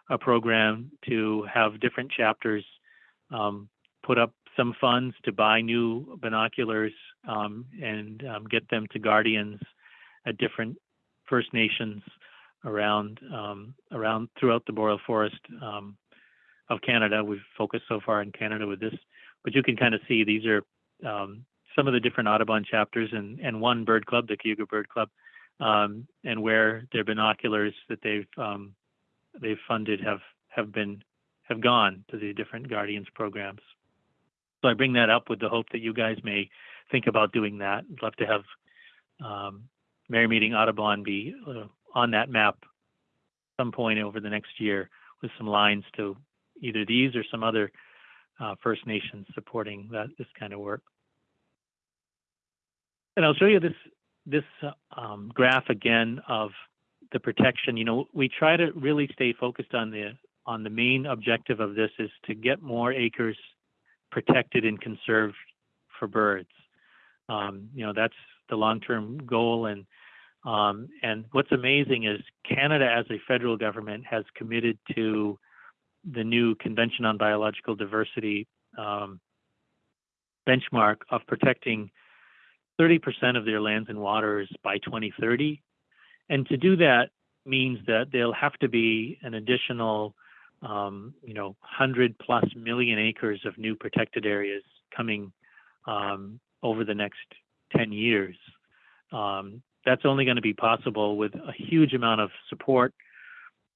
Speaker 2: a program to have different chapters um, put up some funds to buy new binoculars um, and um, get them to guardians at different First Nations around um, around throughout the boreal forest um, of Canada. We've focused so far in Canada with this, but you can kind of see these are um, some of the different Audubon chapters and, and one bird club, the Cayuga Bird Club, and where their binoculars that they've they've funded have have been have gone to the different Guardians programs. So I bring that up with the hope that you guys may think about doing that. I'd love to have um, Merrymeeting Audubon be uh, on that map some point over the next year with some lines to either these or some other uh, First Nations supporting that this kind of work. And I'll show you this this uh, um, graph again of the protection. You know, we try to really stay focused on the on the main objective of this is to get more acres protected and conserved for birds. Um, you know, that's the long-term goal. And um, and what's amazing is Canada, as a federal government, has committed to the new Convention on Biological Diversity um, benchmark of protecting 30% of their lands and waters by 2030. And to do that means that there'll have to be an additional, um, you know, 100 plus million acres of new protected areas coming um, over the next 10 years. Um, that's only going to be possible with a huge amount of support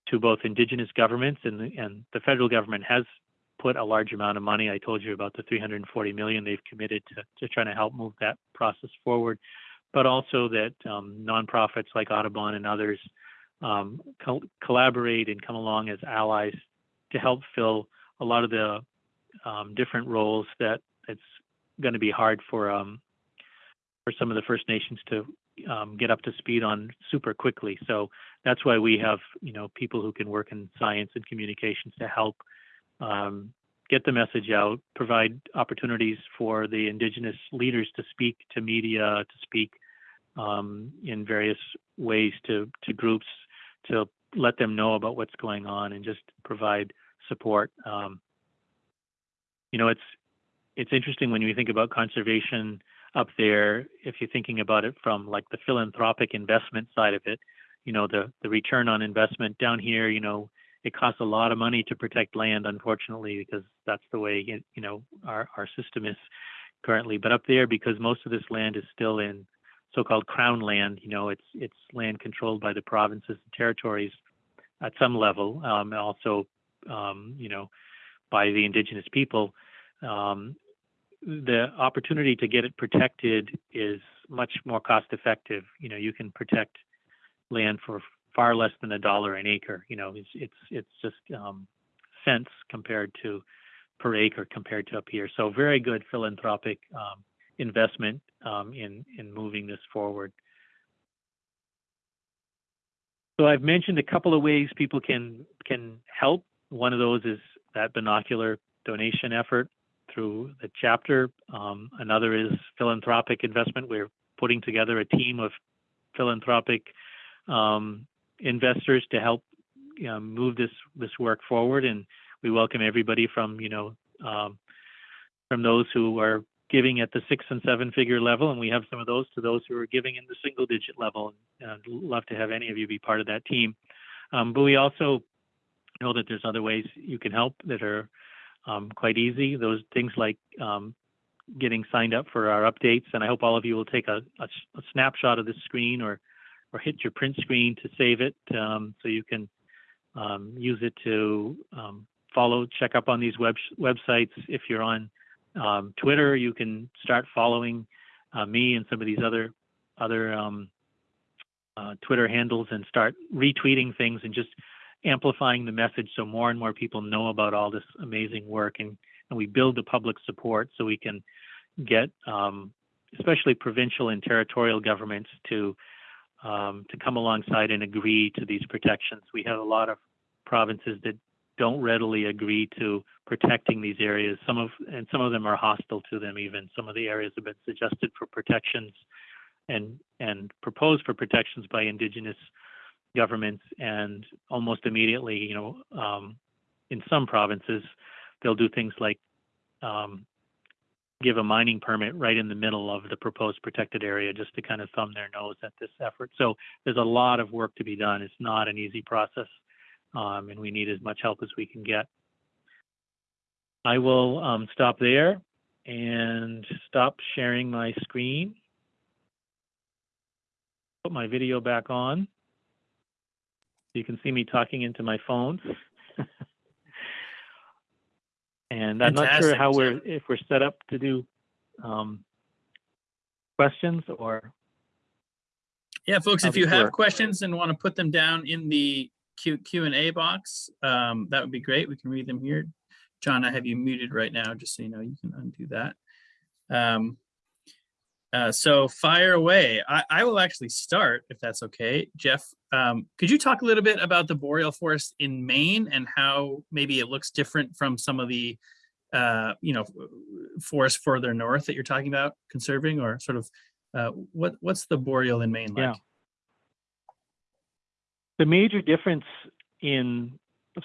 Speaker 2: to both indigenous governments and the, and the federal government has put a large amount of money. I told you about the 340 million they've committed to, to trying to help move that process forward, but also that um, nonprofits like Audubon and others um, co- collaborate and come along as allies to help fill a lot of the um, different roles that it's going to be hard for um, for some of the First Nations to um, get up to speed on super quickly. So that's why we have you know people who can work in science and communications to help um, get the message out, provide opportunities for the Indigenous leaders to speak to media, to speak um, in various ways to to groups, to let them know about what's going on, and just provide support. Um, you know, it's it's interesting when you think about conservation up there, if you're thinking about it from like the philanthropic investment side of it, you know, the, the return on investment down here, you know, it costs a lot of money to protect land, unfortunately, because that's the way, you know, our, our system is currently. But up there, because most of this land is still in so-called crown land, you know, it's, it's land controlled by the provinces and territories at some level, um, also, um, you know, by the indigenous people. Um, the opportunity to get it protected is much more cost effective. You know, you can protect land for far less than a dollar an acre. You know, it's it's it's just um, cents compared to per acre compared to up here. So very good philanthropic um, investment um, in in moving this forward. So I've mentioned a couple of ways people can can help. One of those is that binocular donation effort through the chapter. Um, another is philanthropic investment. We're putting together a team of philanthropic um, investors to help you know, move this this work forward, and we welcome everybody from you know um, from those who are giving at the six and seven figure level, and we have some of those to those who are giving in the single digit level. And I'd love to have any of you be part of that team. Um, but we also know that there's other ways you can help that are um, quite easy. Those things like um, getting signed up for our updates, and I hope all of you will take a, a, a snapshot of this screen or or hit your print screen to save it, um, so you can um, use it to um, follow, check up on these web websites. If you're on um, Twitter, you can start following uh, me and some of these other other uh, Twitter handles and start retweeting things and just amplifying the message so more and more people know about all this amazing work and, and we build the public support so we can get um, especially provincial and territorial governments to um, to come alongside and agree to these protections. We have a lot of provinces that don't readily agree to protecting these areas. Some of and some of them are hostile to them. Even some of the areas have been suggested for protections and and proposed for protections by Indigenous governments and almost immediately, you know, um, in some provinces, they'll do things like um, give a mining permit right in the middle of the proposed protected area just to kind of thumb their nose at this effort. So there's a lot of work to be done. It's not an easy process, um, and we need as much help as we can get. I will um, stop there and stop sharing my screen. Put my video back on. You can see me talking into my phone. And I'm not sure how we're, if we're set up to do um, questions or,
Speaker 3: Yeah, folks, if you have
Speaker 2: work.
Speaker 3: questions and want to put them down in the Q, Q and A box, um, that would be great. We can read them here. John, I have you muted right now, just so you know, you can undo that. Um, uh, so fire away. I, I will actually start if that's okay. Jeff, um, could you talk a little bit about the boreal forest in Maine and how maybe it looks different from some of the, uh, you know, forests further north that you're talking about conserving or sort of, uh, what, what's the boreal in Maine like? Yeah.
Speaker 2: the major difference in,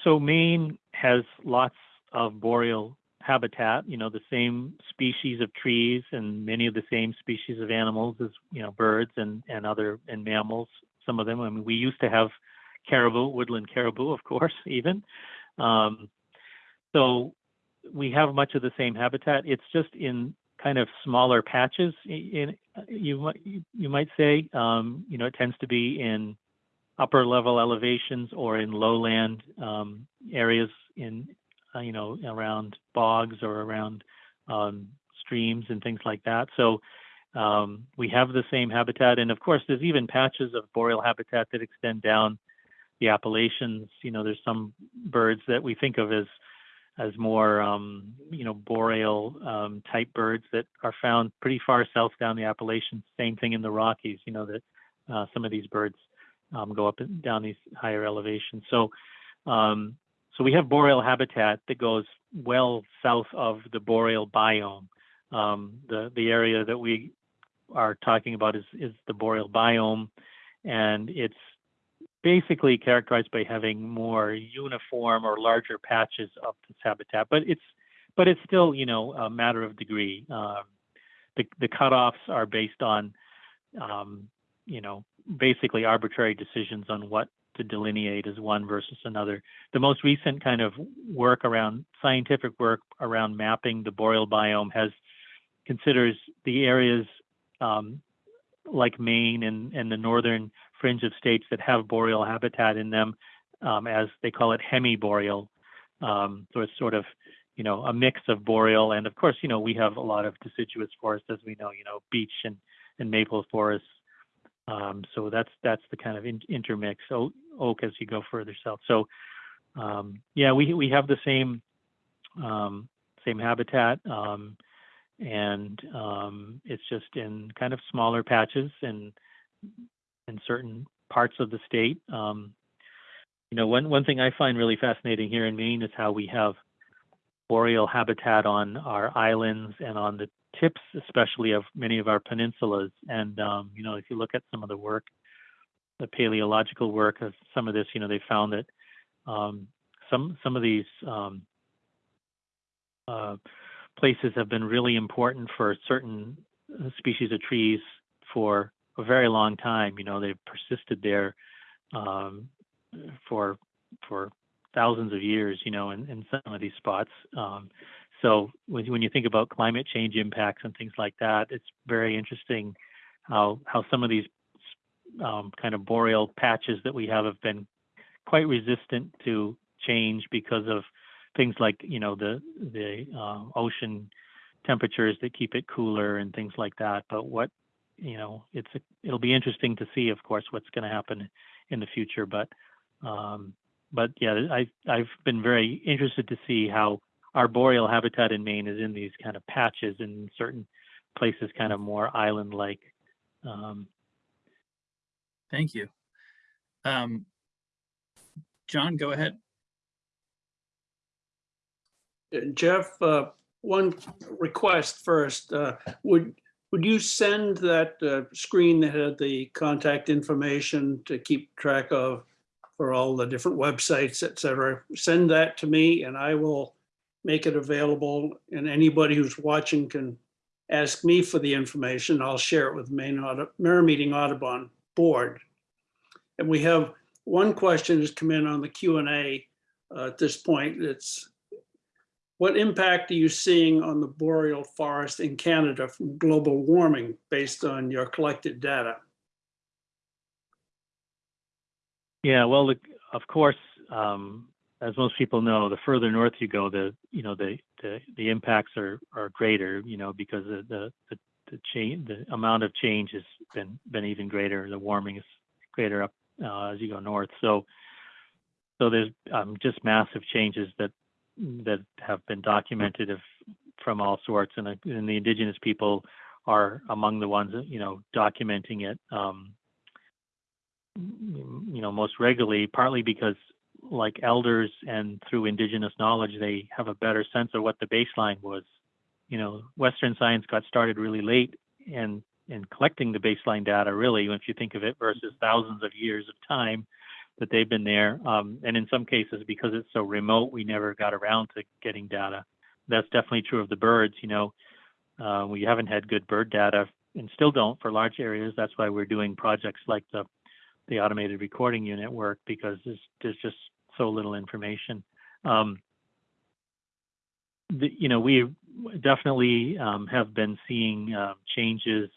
Speaker 2: so Maine has lots of boreal habitat, you know, the same species of trees and many of the same species of animals as, you know, birds and, and other, and mammals, some of them. I mean, we used to have caribou, woodland caribou, of course, even. Um, so we have much of the same habitat. It's just in kind of smaller patches. In you might you, you might say, um, you know, it tends to be in upper level elevations or in lowland um, areas in uh, you know around bogs or around um, streams and things like that. So um, we have the same habitat, and of course, there's even patches of boreal habitat that extend down the Appalachians. You know, there's some birds that we think of as as more um, you know boreal um, type birds that are found pretty far south down the Appalachians. Same thing in the Rockies. You know that uh, some of these birds um, go up and down these higher elevations. So um, so we have boreal habitat that goes well south of the boreal biome. Um, the the area that we are talking about is is the boreal biome, and it's basically characterized by having more uniform or larger patches of this habitat. But it's but it's still you know a matter of degree. Um, the the cutoffs are based on um, you know basically arbitrary decisions on what to delineate as one versus another. The most recent kind of work around scientific work around mapping the boreal biome has considers the areas um, like Maine and, and the northern fringe of states that have boreal habitat in them um, as they call it hemiboreal. Um, so it's sort of, you know, a mix of boreal and of course, you know, we have a lot of deciduous forests, as we know, you know, beech and, and maple forests. Um, so that's that's the kind of in, intermix. So oak as you go further south. So um, yeah, we we have the same um, same habitat, um, and um, it's just in kind of smaller patches and in certain parts of the state. Um, you know, one one thing I find really fascinating here in Maine is how we have boreal habitat on our islands and on the tips, especially of many of our peninsulas. And um, you know, if you look at some of the work, the paleological work of some of this, you know, they found that um, some some of these um, uh, places have been really important for certain uh, species of trees for a very long time. You know, they've persisted there um, for for thousands of years. You know, in, in some of these spots. Um, so when, when you think about climate change impacts and things like that, it's very interesting how how some of these um, kind of boreal patches that we have have been quite resistant to change because of things like you know the the uh, ocean temperatures that keep it cooler and things like that. But what you know, it's it'll be interesting to see, of course, what's going to happen in the future. But um, but yeah, I I've been very interested to see how our boreal habitat in Maine is in these kind of patches in certain places, kind of more island-like. Um,
Speaker 3: Thank you. Um, John, go ahead.
Speaker 1: Jeff, uh, one request first, uh, would, would you send that uh, screen that had the contact information to keep track of for all the different websites, et cetera? Send that to me and I will make it available and anybody who's watching can ask me for the information. I'll share it with Maine Audit, Meeting Audubon Board. And we have one question has come in on the Q and A uh, at this point. It's what impact are you seeing on the boreal forest in Canada from global warming based on your collected data?
Speaker 2: Yeah, well, the- of course, um, as most people know, the further north you go, the you know the the, the impacts are are greater. You know because the the the, the change the amount of change has been been even greater. The warming is greater up uh, as you go north. So so there's um, just massive changes that that have been documented of from all sorts, and, and the indigenous people are among the ones that you know documenting it. Um, you know most regularly partly because like elders and through indigenous knowledge they have a better sense of what the baseline was you know western science got started really late and in collecting the baseline data really if you think of it versus thousands of years of time that they've been there. Um, and in some cases because it's so remote we never got around to getting data. That's definitely true of the birds you know. Uh, we haven't had good bird data and still don't for large areas. That's why we're doing projects like the the automated recording unit work because there's, there's just so little information. Um, the, you know, we definitely um, have been seeing uh, changes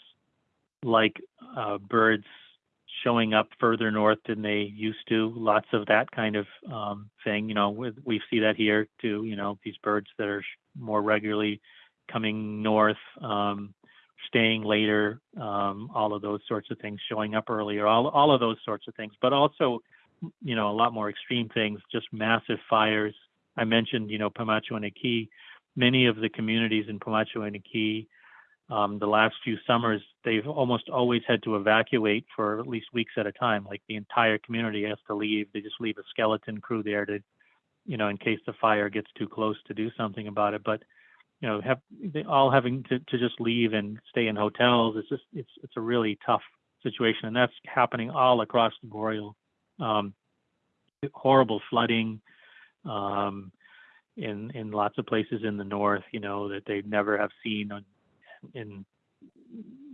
Speaker 2: like uh, birds showing up further north than they used to. Lots of that kind of um, thing. You know, we see that here too. You know, these birds that are more regularly coming north. Um, staying later, um, all of those sorts of things, showing up earlier, all, all of those sorts of things, but also, you know, a lot more extreme things, just massive fires. I mentioned, you know, Pimachiowin Aki. Many of the communities in Pimachiowin Aki, um, the last few summers, they've almost always had to evacuate for at least weeks at a time. Like the entire community has to leave. They just leave a skeleton crew there to, you know, in case the fire gets too close to do something about it. But you know have they all having to, to just leave and stay in hotels it's just it's it's a really tough situation and that's happening all across the boreal um, horrible flooding um, in in lots of places in the north you know that they never have seen on, in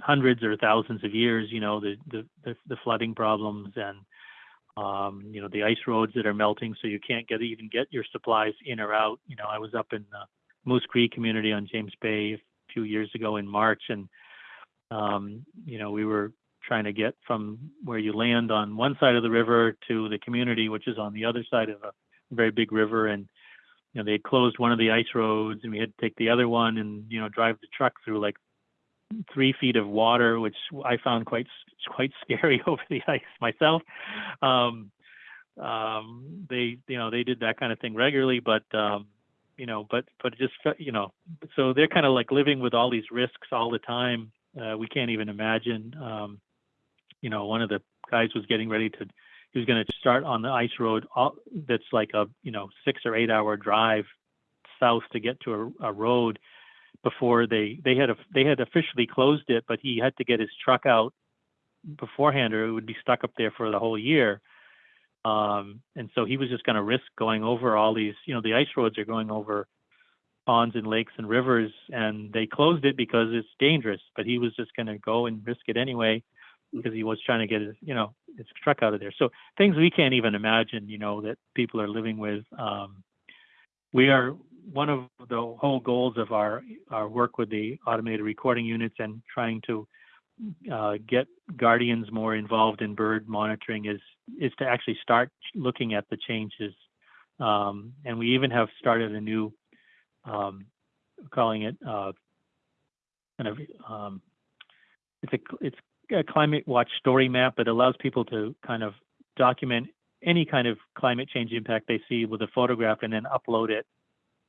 Speaker 2: hundreds or thousands of years you know the the the, flooding problems and um, you know the ice roads that are melting so you can't get even get your supplies in or out. You know i was up in the Moose Cree community on James Bay a few years ago in March, and um, you know we were trying to get from where you land on one side of the river to the community, which is on the other side of a very big river, and you know they closed one of the ice roads, and we had to take the other one, and you know drive the truck through like three feet of water, which I found quite quite scary over the ice myself. Um, um, they you know they did that kind of thing regularly, but um, you know, but but just you know, so they're kind of like living with all these risks all the time. Uh, we can't even imagine. Um, you know, one of the guys was getting ready to, he was going to start on the ice road all, that's like a you know six or eight hour drive south to get to a, a road before they they had a, they had officially closed it, but he had to get his truck out beforehand, or it would be stuck up there for the whole year. Um, and so he was just going to risk going over all these, you know, the ice roads are going over ponds and lakes and rivers, and they closed it because it's dangerous. But he was just going to go and risk it anyway because he was trying to get his, you know, his truck out of there. So things we can't even imagine, you know, that people are living with. Um, we are one of the whole goals of our our work with the automated recording units and trying to uh, get guardians more involved in bird monitoring is is to actually start looking at the changes. Um, and we even have started a new, um, calling it uh, kind of, um, it's a it's a climate watch story map that allows people to kind of document any kind of climate change impact they see with a photograph and then upload it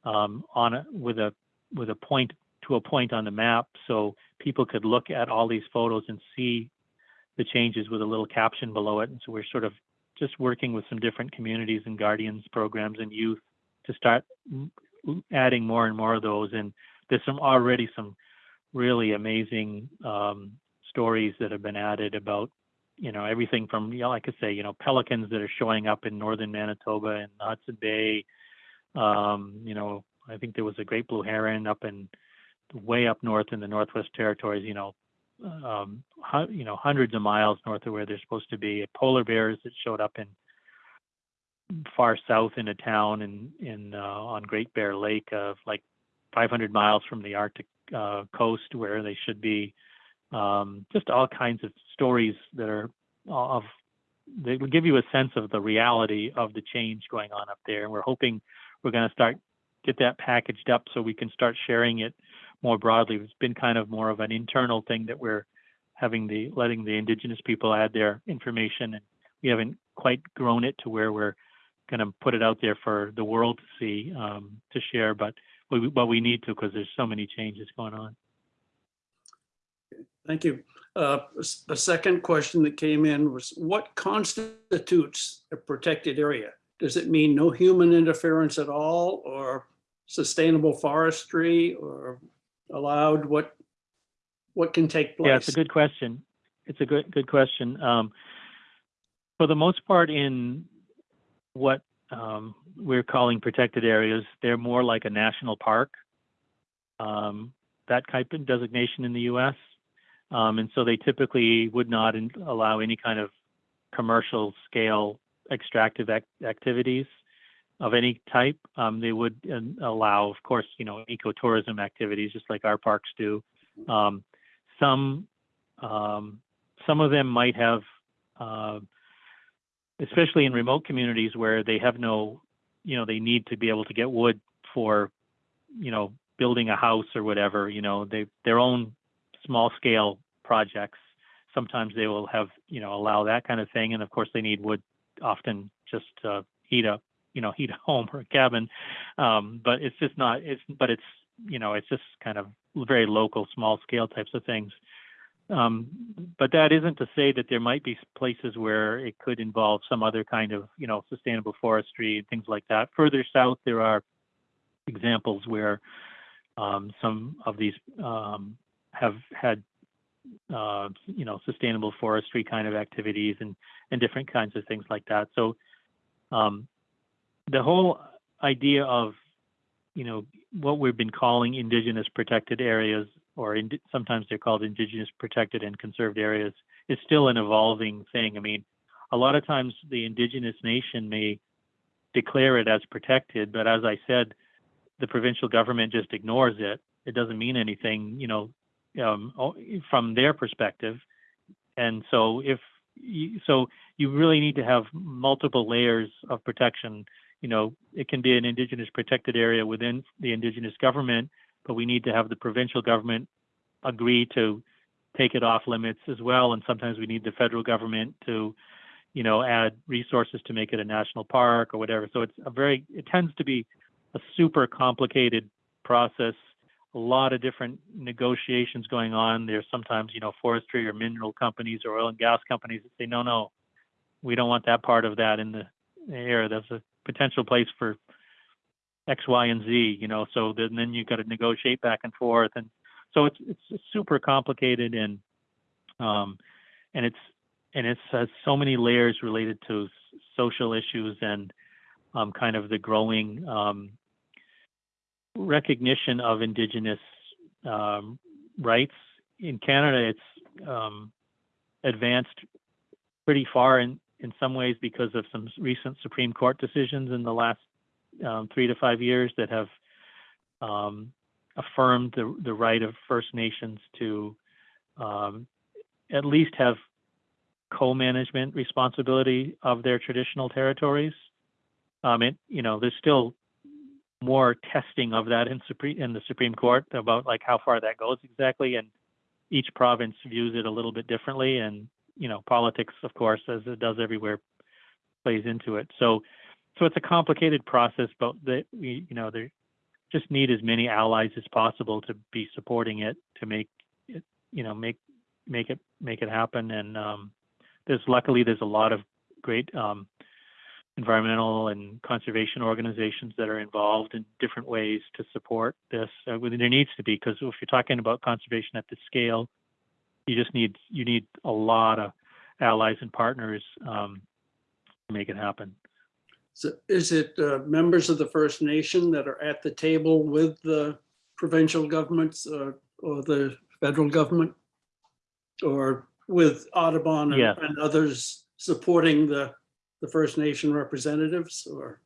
Speaker 2: um, on a, with a with a point to a point on the map so people could look at all these photos and see the changes with a little caption below it. And so we're sort of just working with some different communities and guardians programs and youth to start adding more and more of those. And there's some already some really amazing um, stories that have been added about, you know, everything from, you know, like I say, you know, pelicans that are showing up in northern Manitoba and Hudson Bay. Um, you know, I think there was a great blue heron up in way up north in the Northwest Territories, you know, um, you know, hundreds of miles north of where they're supposed to be. Polar bears that showed up in far south in a town in in uh, on Great Bear Lake, of like 500 miles from the Arctic uh, coast where they should be. Um, just all kinds of stories that are of they will give you a sense of the reality of the change going on up there. And we're hoping we're going to start get that packaged up so we can start sharing it more broadly. It's been kind of more of an internal thing that we're having the letting the indigenous people add their information, and we haven't quite grown it to where we're going to put it out there for the world to see um, to share. But we, but we need to because there's so many changes going on.
Speaker 1: Thank you. Uh, a second question that came in was what constitutes a protected area? Does it mean no human interference at all or sustainable forestry or allowed? What, what can take place?
Speaker 2: Yeah, it's a good question. It's a good good question. Um, for the most part, in what um, we're calling protected areas, they're more like a national park. Um, that type of designation in the U.S. Um, and so they typically would not in- allow any kind of commercial scale extractive ac- activities of any type. Um, they would uh, allow, of course, you know, ecotourism activities, just like our parks do. Um, some um, some of them might have, uh, especially in remote communities where they have no, you know, they need to be able to get wood for, you know, building a house or whatever. You know, they their own small scale projects. Sometimes they will have, you know, allow that kind of thing, and of course they need wood often just to heat up, you know, heat a home or a cabin. Um, but it's just not. It's but it's you know, it's just kind of very local, small scale types of things. Um, but that isn't to say that there might be places where it could involve some other kind of, you know, sustainable forestry and things like that. Further south, there are examples where um, some of these um, have had, uh, you know, sustainable forestry kind of activities and and different kinds of things like that. So um, the whole idea of, you know, what we've been calling indigenous protected areas or sometimes they're called indigenous protected and conserved areas, is still an evolving thing. I mean, a lot of times the indigenous nation may declare it as protected, but as I said, the provincial government just ignores it. It doesn't mean anything, you know, um, from their perspective. And so if you, so you really need to have multiple layers of protection. You know, it can be an indigenous protected area within the indigenous government, but we need to have the provincial government agree to take it off limits as well. And sometimes we need the federal government to, you know, add resources to make it a national park or whatever. So it's a very, it tends to be a super complicated process. A lot of different negotiations going on. There's sometimes, you know, forestry or mineral companies or oil and gas companies that say, no, no, we don't want that part of that in the area. That's a potential place for X, Y, and Z, you know, so then, then you've got to negotiate back and forth. And so it's, it's super complicated and, um, and it's, and it has so many layers related to social issues and, um, kind of the growing, um, recognition of indigenous, um, rights. In Canada, it's, um, advanced pretty far in, in some ways because of some recent Supreme Court decisions in the last um, three to five years that have um, affirmed the, the right of First Nations to um, at least have co-management responsibility of their traditional territories. Um, it, you know, there's still more testing of that in Supreme in the Supreme Court about like how far that goes exactly, and each province views it a little bit differently. And you know, politics, of course, as it does everywhere, plays into it. So so it's a complicated process, but that we, you know, there just need as many allies as possible to be supporting it to make it, you know, make make it make it happen. And um, there's luckily there's a lot of great um, environmental and conservation organizations that are involved in different ways to support this. Uh, there needs to be because if you're talking about conservation at this scale, you just need you need a lot of allies and partners um, to make it happen.
Speaker 1: So Is it uh, members of the First Nation that are at the table with the provincial governments uh, or the federal government? Or with Audubon and-
Speaker 2: Yeah.
Speaker 1: and others supporting the, the First Nation representatives or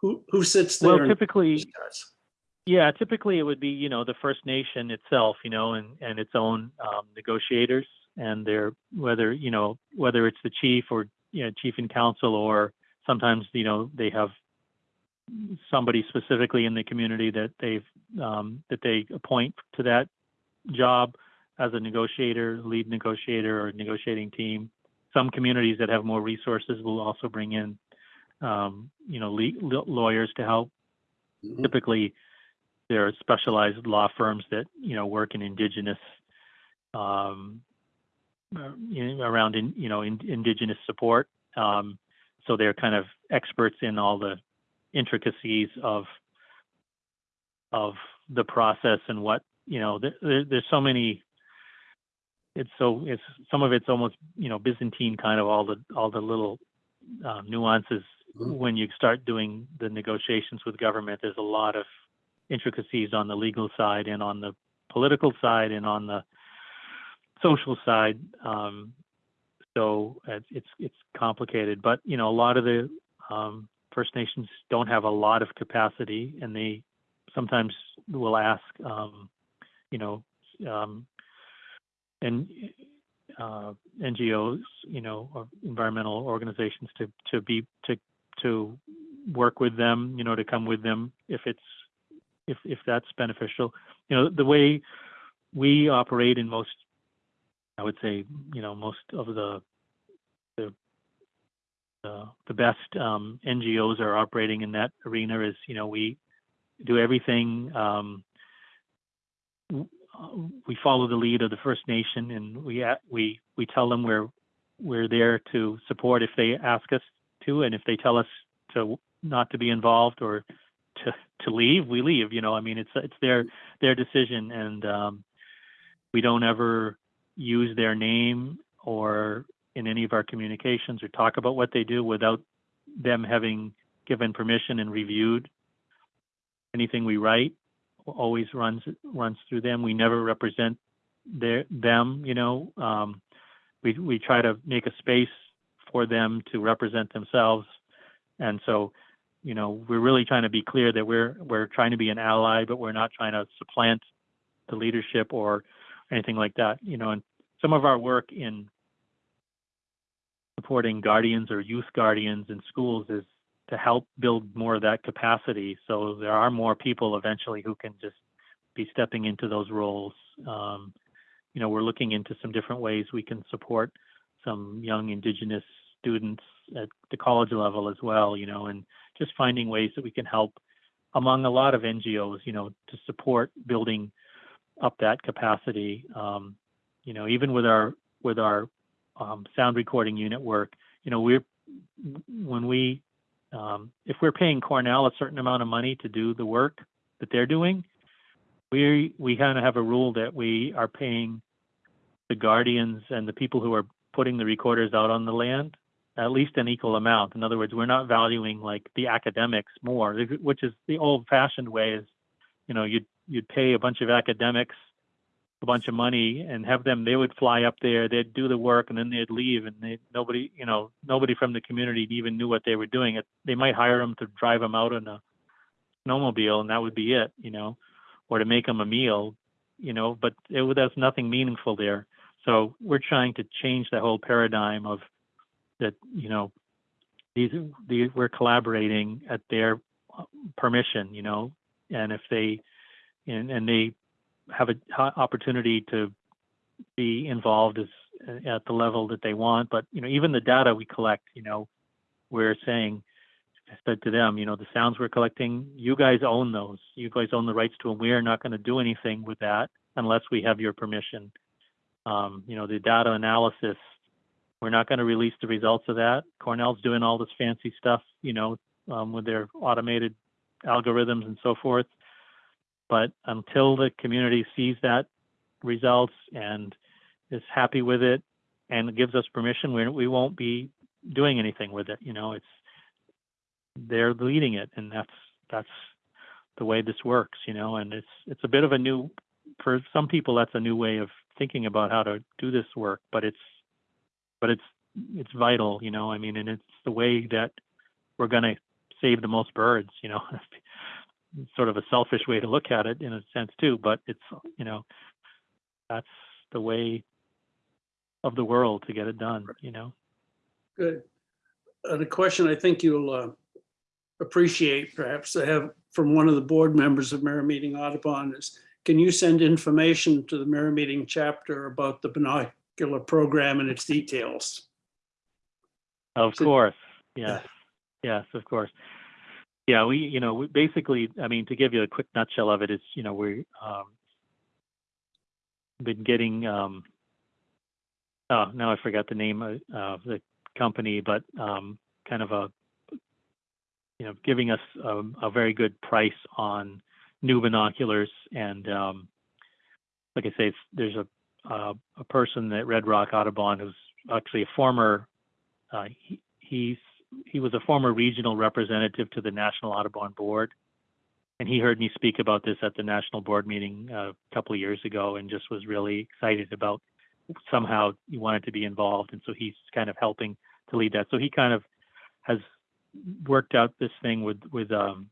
Speaker 1: who, who sits there?
Speaker 2: Well, typically. Yeah, typically it would be, you know, the First Nation itself, you know, and, and its own um, negotiators and their, whether, you know, whether it's the chief or you know, chief and council, or sometimes, you know, they have somebody specifically in the community that they've, um, that they appoint to that job as a negotiator, lead negotiator or negotiating team. Some communities that have more resources will also bring in, um, you know, le- lawyers to help.
Speaker 1: Mhm.
Speaker 2: Typically, there are specialized law firms that, you know, work in indigenous, um, uh, in, around in, you know, in, indigenous support. Um, so they're kind of experts in all the intricacies of of the process and what you know there, there, there's so many it's so it's some of it's almost you know byzantine kind of all the all the little uh, nuances.
Speaker 1: Mhm.
Speaker 2: when you start doing the negotiations with government there's a lot of intricacies on the legal side and on the political side and on the social side. Um, so it's it's it's complicated. But you know a lot of the um, First Nations don't have a lot of capacity, and they sometimes will ask, um, you know, um, and uh, NGOs, you know, or environmental organizations to to be to to work with them, you know, to come with them if it's if if that's beneficial. You know, the way we operate in most, I would say, you know, most of the the the, the best um, NGOs are operating in that arena is, you know, we do everything. Um, uh, we follow the lead of the First Nation, and we we we tell them we're we're there to support if they ask us to, and if they tell us to not to be involved or to to leave, we leave. You know, I mean, it's it's their their decision, and um, we don't ever use their name or in any of our communications or talk about what they do without them having given permission and reviewed anything we write always runs runs through them. We never represent their them you know um, we we try to make a space for them to represent themselves. And so you know we're really trying to be clear that we're we're trying to be an ally but we're not trying to supplant the leadership or anything like that you know. And some of our work in supporting guardians or youth guardians in schools is to help build more of that capacity. So there are more people eventually who can just be stepping into those roles. Um, you know, we're looking into some different ways we can support some young Indigenous students at the college level as well. You know, and just finding ways that we can help among a lot of NGOs. You know, to support building up that capacity. Um, you know, even with our with our um, sound recording unit work, you know, we're when we um, if we're paying Cornell a certain amount of money to do the work that they're doing, we we kind of have a rule that we are paying the guardians and the people who are putting the recorders out on the land at least an equal amount. In other words, we're not valuing like the academics more, which is the old-fashioned way. Is you know you'd you'd pay a bunch of academics a bunch of money and have them they would fly up there they'd do the work and then they'd leave and they nobody you know nobody from the community even knew what they were doing. It they might hire them to drive them out in a snowmobile and that would be it you know or to make them a meal you know but it there's nothing meaningful there. So we're trying to change the whole paradigm of that you know these, we're collaborating at their uh, permission you know and if they and, and they have an opportunity to be involved as at the level that they want. But you know, even the data we collect, you know, we're saying, I said to them, you know, the sounds we're collecting, you guys own those. You guys own the rights to them. We are not going to do anything with that unless we have your permission. Um, you know, the data analysis, we're not going to release the results of that. Cornell's doing all this fancy stuff, you know, um, with their automated algorithms and so forth but until the community sees that results and is happy with it and gives us permission, we, we won't be doing anything with it. You know, it's they're leading it, and that's that's the way this works. You know, and it's it's a bit of a new for some people. That's a new way of thinking about how to do this work, but it's but it's it's vital. You know, I mean, and it's the way that we're going to save the most birds. You know. sort of a selfish way to look at it in a sense too but it's you know that's the way of the world to get it done you know
Speaker 1: Good. uh, the question I think you'll uh, appreciate perhaps I have from one of the board members of Merrymeeting Audubon is, can you send information to the Merrymeeting chapter about the binocular program and its details?
Speaker 2: Of
Speaker 1: So-
Speaker 2: course, yes, yes, of course. Yeah, we, you know, we basically, I mean, to give you a quick nutshell of it, it's, you know, we, um, been getting, um, oh, now I forgot the name of, of the company, but, um, kind of a, you know, giving us, um, a very good price on new binoculars and, um, like I say, there's a, uh, a person at Red Rock Audubon who's actually a former uh, he, he's he was a former regional representative to the National Audubon Board, and he heard me speak about this at the national board meeting uh, a couple of years ago, and just was really excited about somehow he wanted to be involved, and so he's kind of helping to lead that. So he kind of has worked out this thing with with um,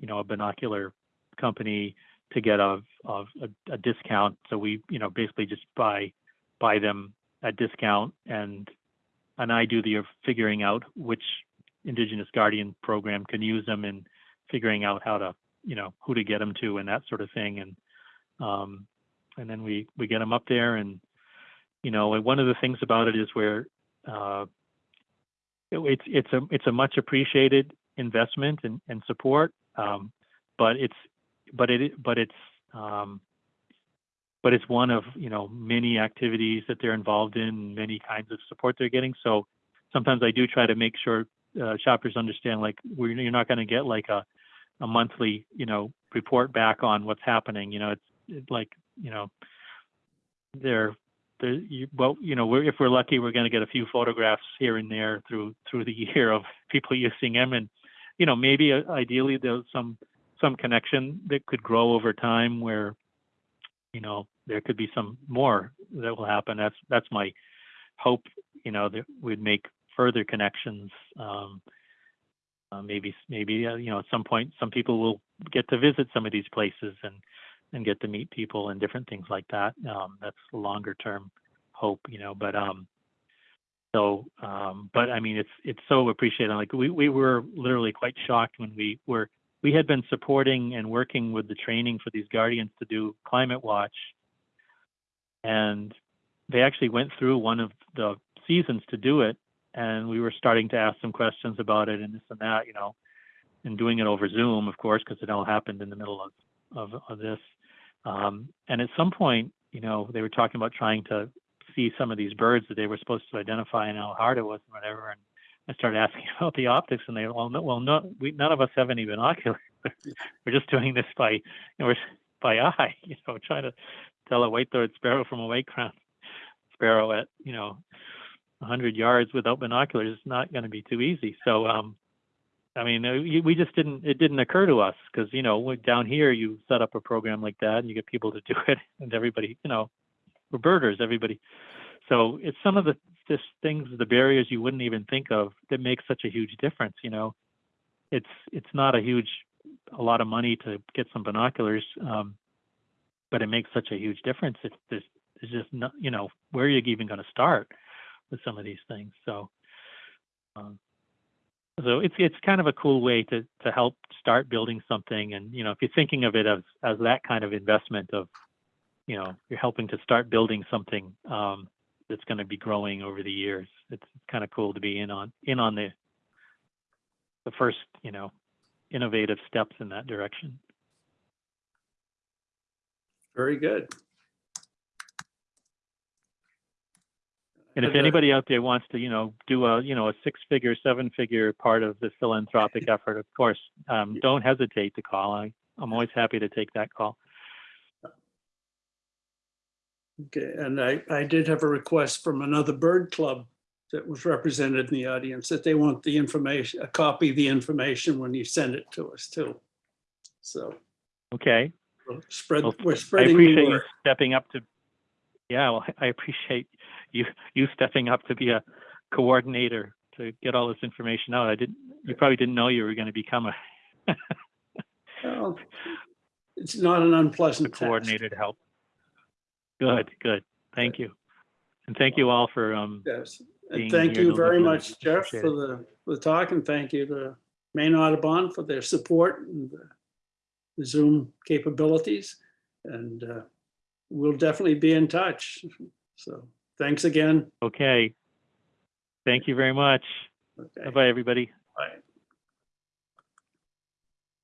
Speaker 2: you know a binocular company to get a, a a a discount. So we you know basically just buy buy them at discount and and I do the figuring out which Indigenous Guardian program can use them and figuring out how to, you know, who to get them to and that sort of thing. And um, and then we we get them up there, and you know, and one of the things about it is where uh, it- it's it's a it's a much appreciated investment and, and support, um, but it's but it but it's um, but it's one of you know many activities that they're involved in, many kinds of support they're getting. So sometimes I do try to make sure uh, shoppers understand like we're, you're not going to get like a a monthly you know report back on what's happening. You know, it's, it's like you know they're you, well you know we're, if we're lucky we're going to get a few photographs here and there through through the year of people using them and you know maybe uh, ideally there's some some connection that could grow over time where you know there could be some more that will happen. That's that's my hope you know that we'd make further connections um uh, maybe maybe uh, you know at some point some people will get to visit some of these places and and get to meet people and different things like that. Um that's longer term hope you know but um so um but i mean it's it's so appreciated. Like we we were literally quite shocked when we were we had been supporting and working with the training for these guardians to do climate watch and they actually went through one of the seasons to do it and we were starting to ask some questions about it and this and that you know and doing it over zoom of course because it all happened in the middle of of, of this. Um, and at some point you know they were talking about trying to see some of these birds that they were supposed to identify and how hard it was and whatever and I started asking about the optics, and they well, no, well, no, we none of us have any binoculars. we're just doing this by, you know, we're by eye, you know, trying to tell a white-throated sparrow from a white-crowned sparrow at, you know, 100 yards without binoculars is not going to be too easy. So, um, I mean, uh, we just didn't, it didn't occur to us because, you know, down here you set up a program like that and you get people to do it, and everybody, you know, we're birders, everybody. So it's some of the just things, the barriers you wouldn't even think of that make such a huge difference. You know, it's it's not a huge, a lot of money to get some binoculars, um, but it makes such a huge difference. It's just not, you know, where are you even going to start with some of these things? So, um, so it's it's kind of a cool way to to help start building something. And you know, if you're thinking of it as as that kind of investment of, you know, you're helping to start building something. Um, that's going to be growing over the years. It's kind of cool to be in on in on the the first, you know, innovative steps in that direction.
Speaker 1: Very good.
Speaker 2: And if
Speaker 1: uh,
Speaker 2: anybody out there wants to, you know, do a, you know, a six-figure, seven-figure part of the philanthropic effort, of course, um, don't hesitate to call. I, I'm always happy to take that call.
Speaker 1: Okay, and I, I did have a request from another bird club that was represented in the audience that they want the information, a copy of the information when you send it to us too. So
Speaker 2: Okay.
Speaker 1: we'll spread,
Speaker 2: Well,
Speaker 1: we're spreading the
Speaker 2: appreciate you stepping up to, yeah, well, I appreciate you, you stepping up to be a coordinator to get all this information out. I didn't, you probably didn't know you were going to become a,
Speaker 1: Well, It's not an unpleasant task.
Speaker 2: coordinator help. Good, good. Thank you. And thank you all for, um,
Speaker 1: Yes,
Speaker 2: being
Speaker 1: and thank
Speaker 2: here.
Speaker 1: you
Speaker 2: Those are
Speaker 1: very
Speaker 2: really
Speaker 1: much, Jeff,
Speaker 2: appreciate
Speaker 1: for the for the talk and thank you to Maine Audubon for their support and the- the Zoom capabilities. And uh, we'll definitely be in touch. So thanks again.
Speaker 2: Okay. Thank you very much.
Speaker 1: Okay,
Speaker 2: Bye-bye, everybody.
Speaker 1: bye.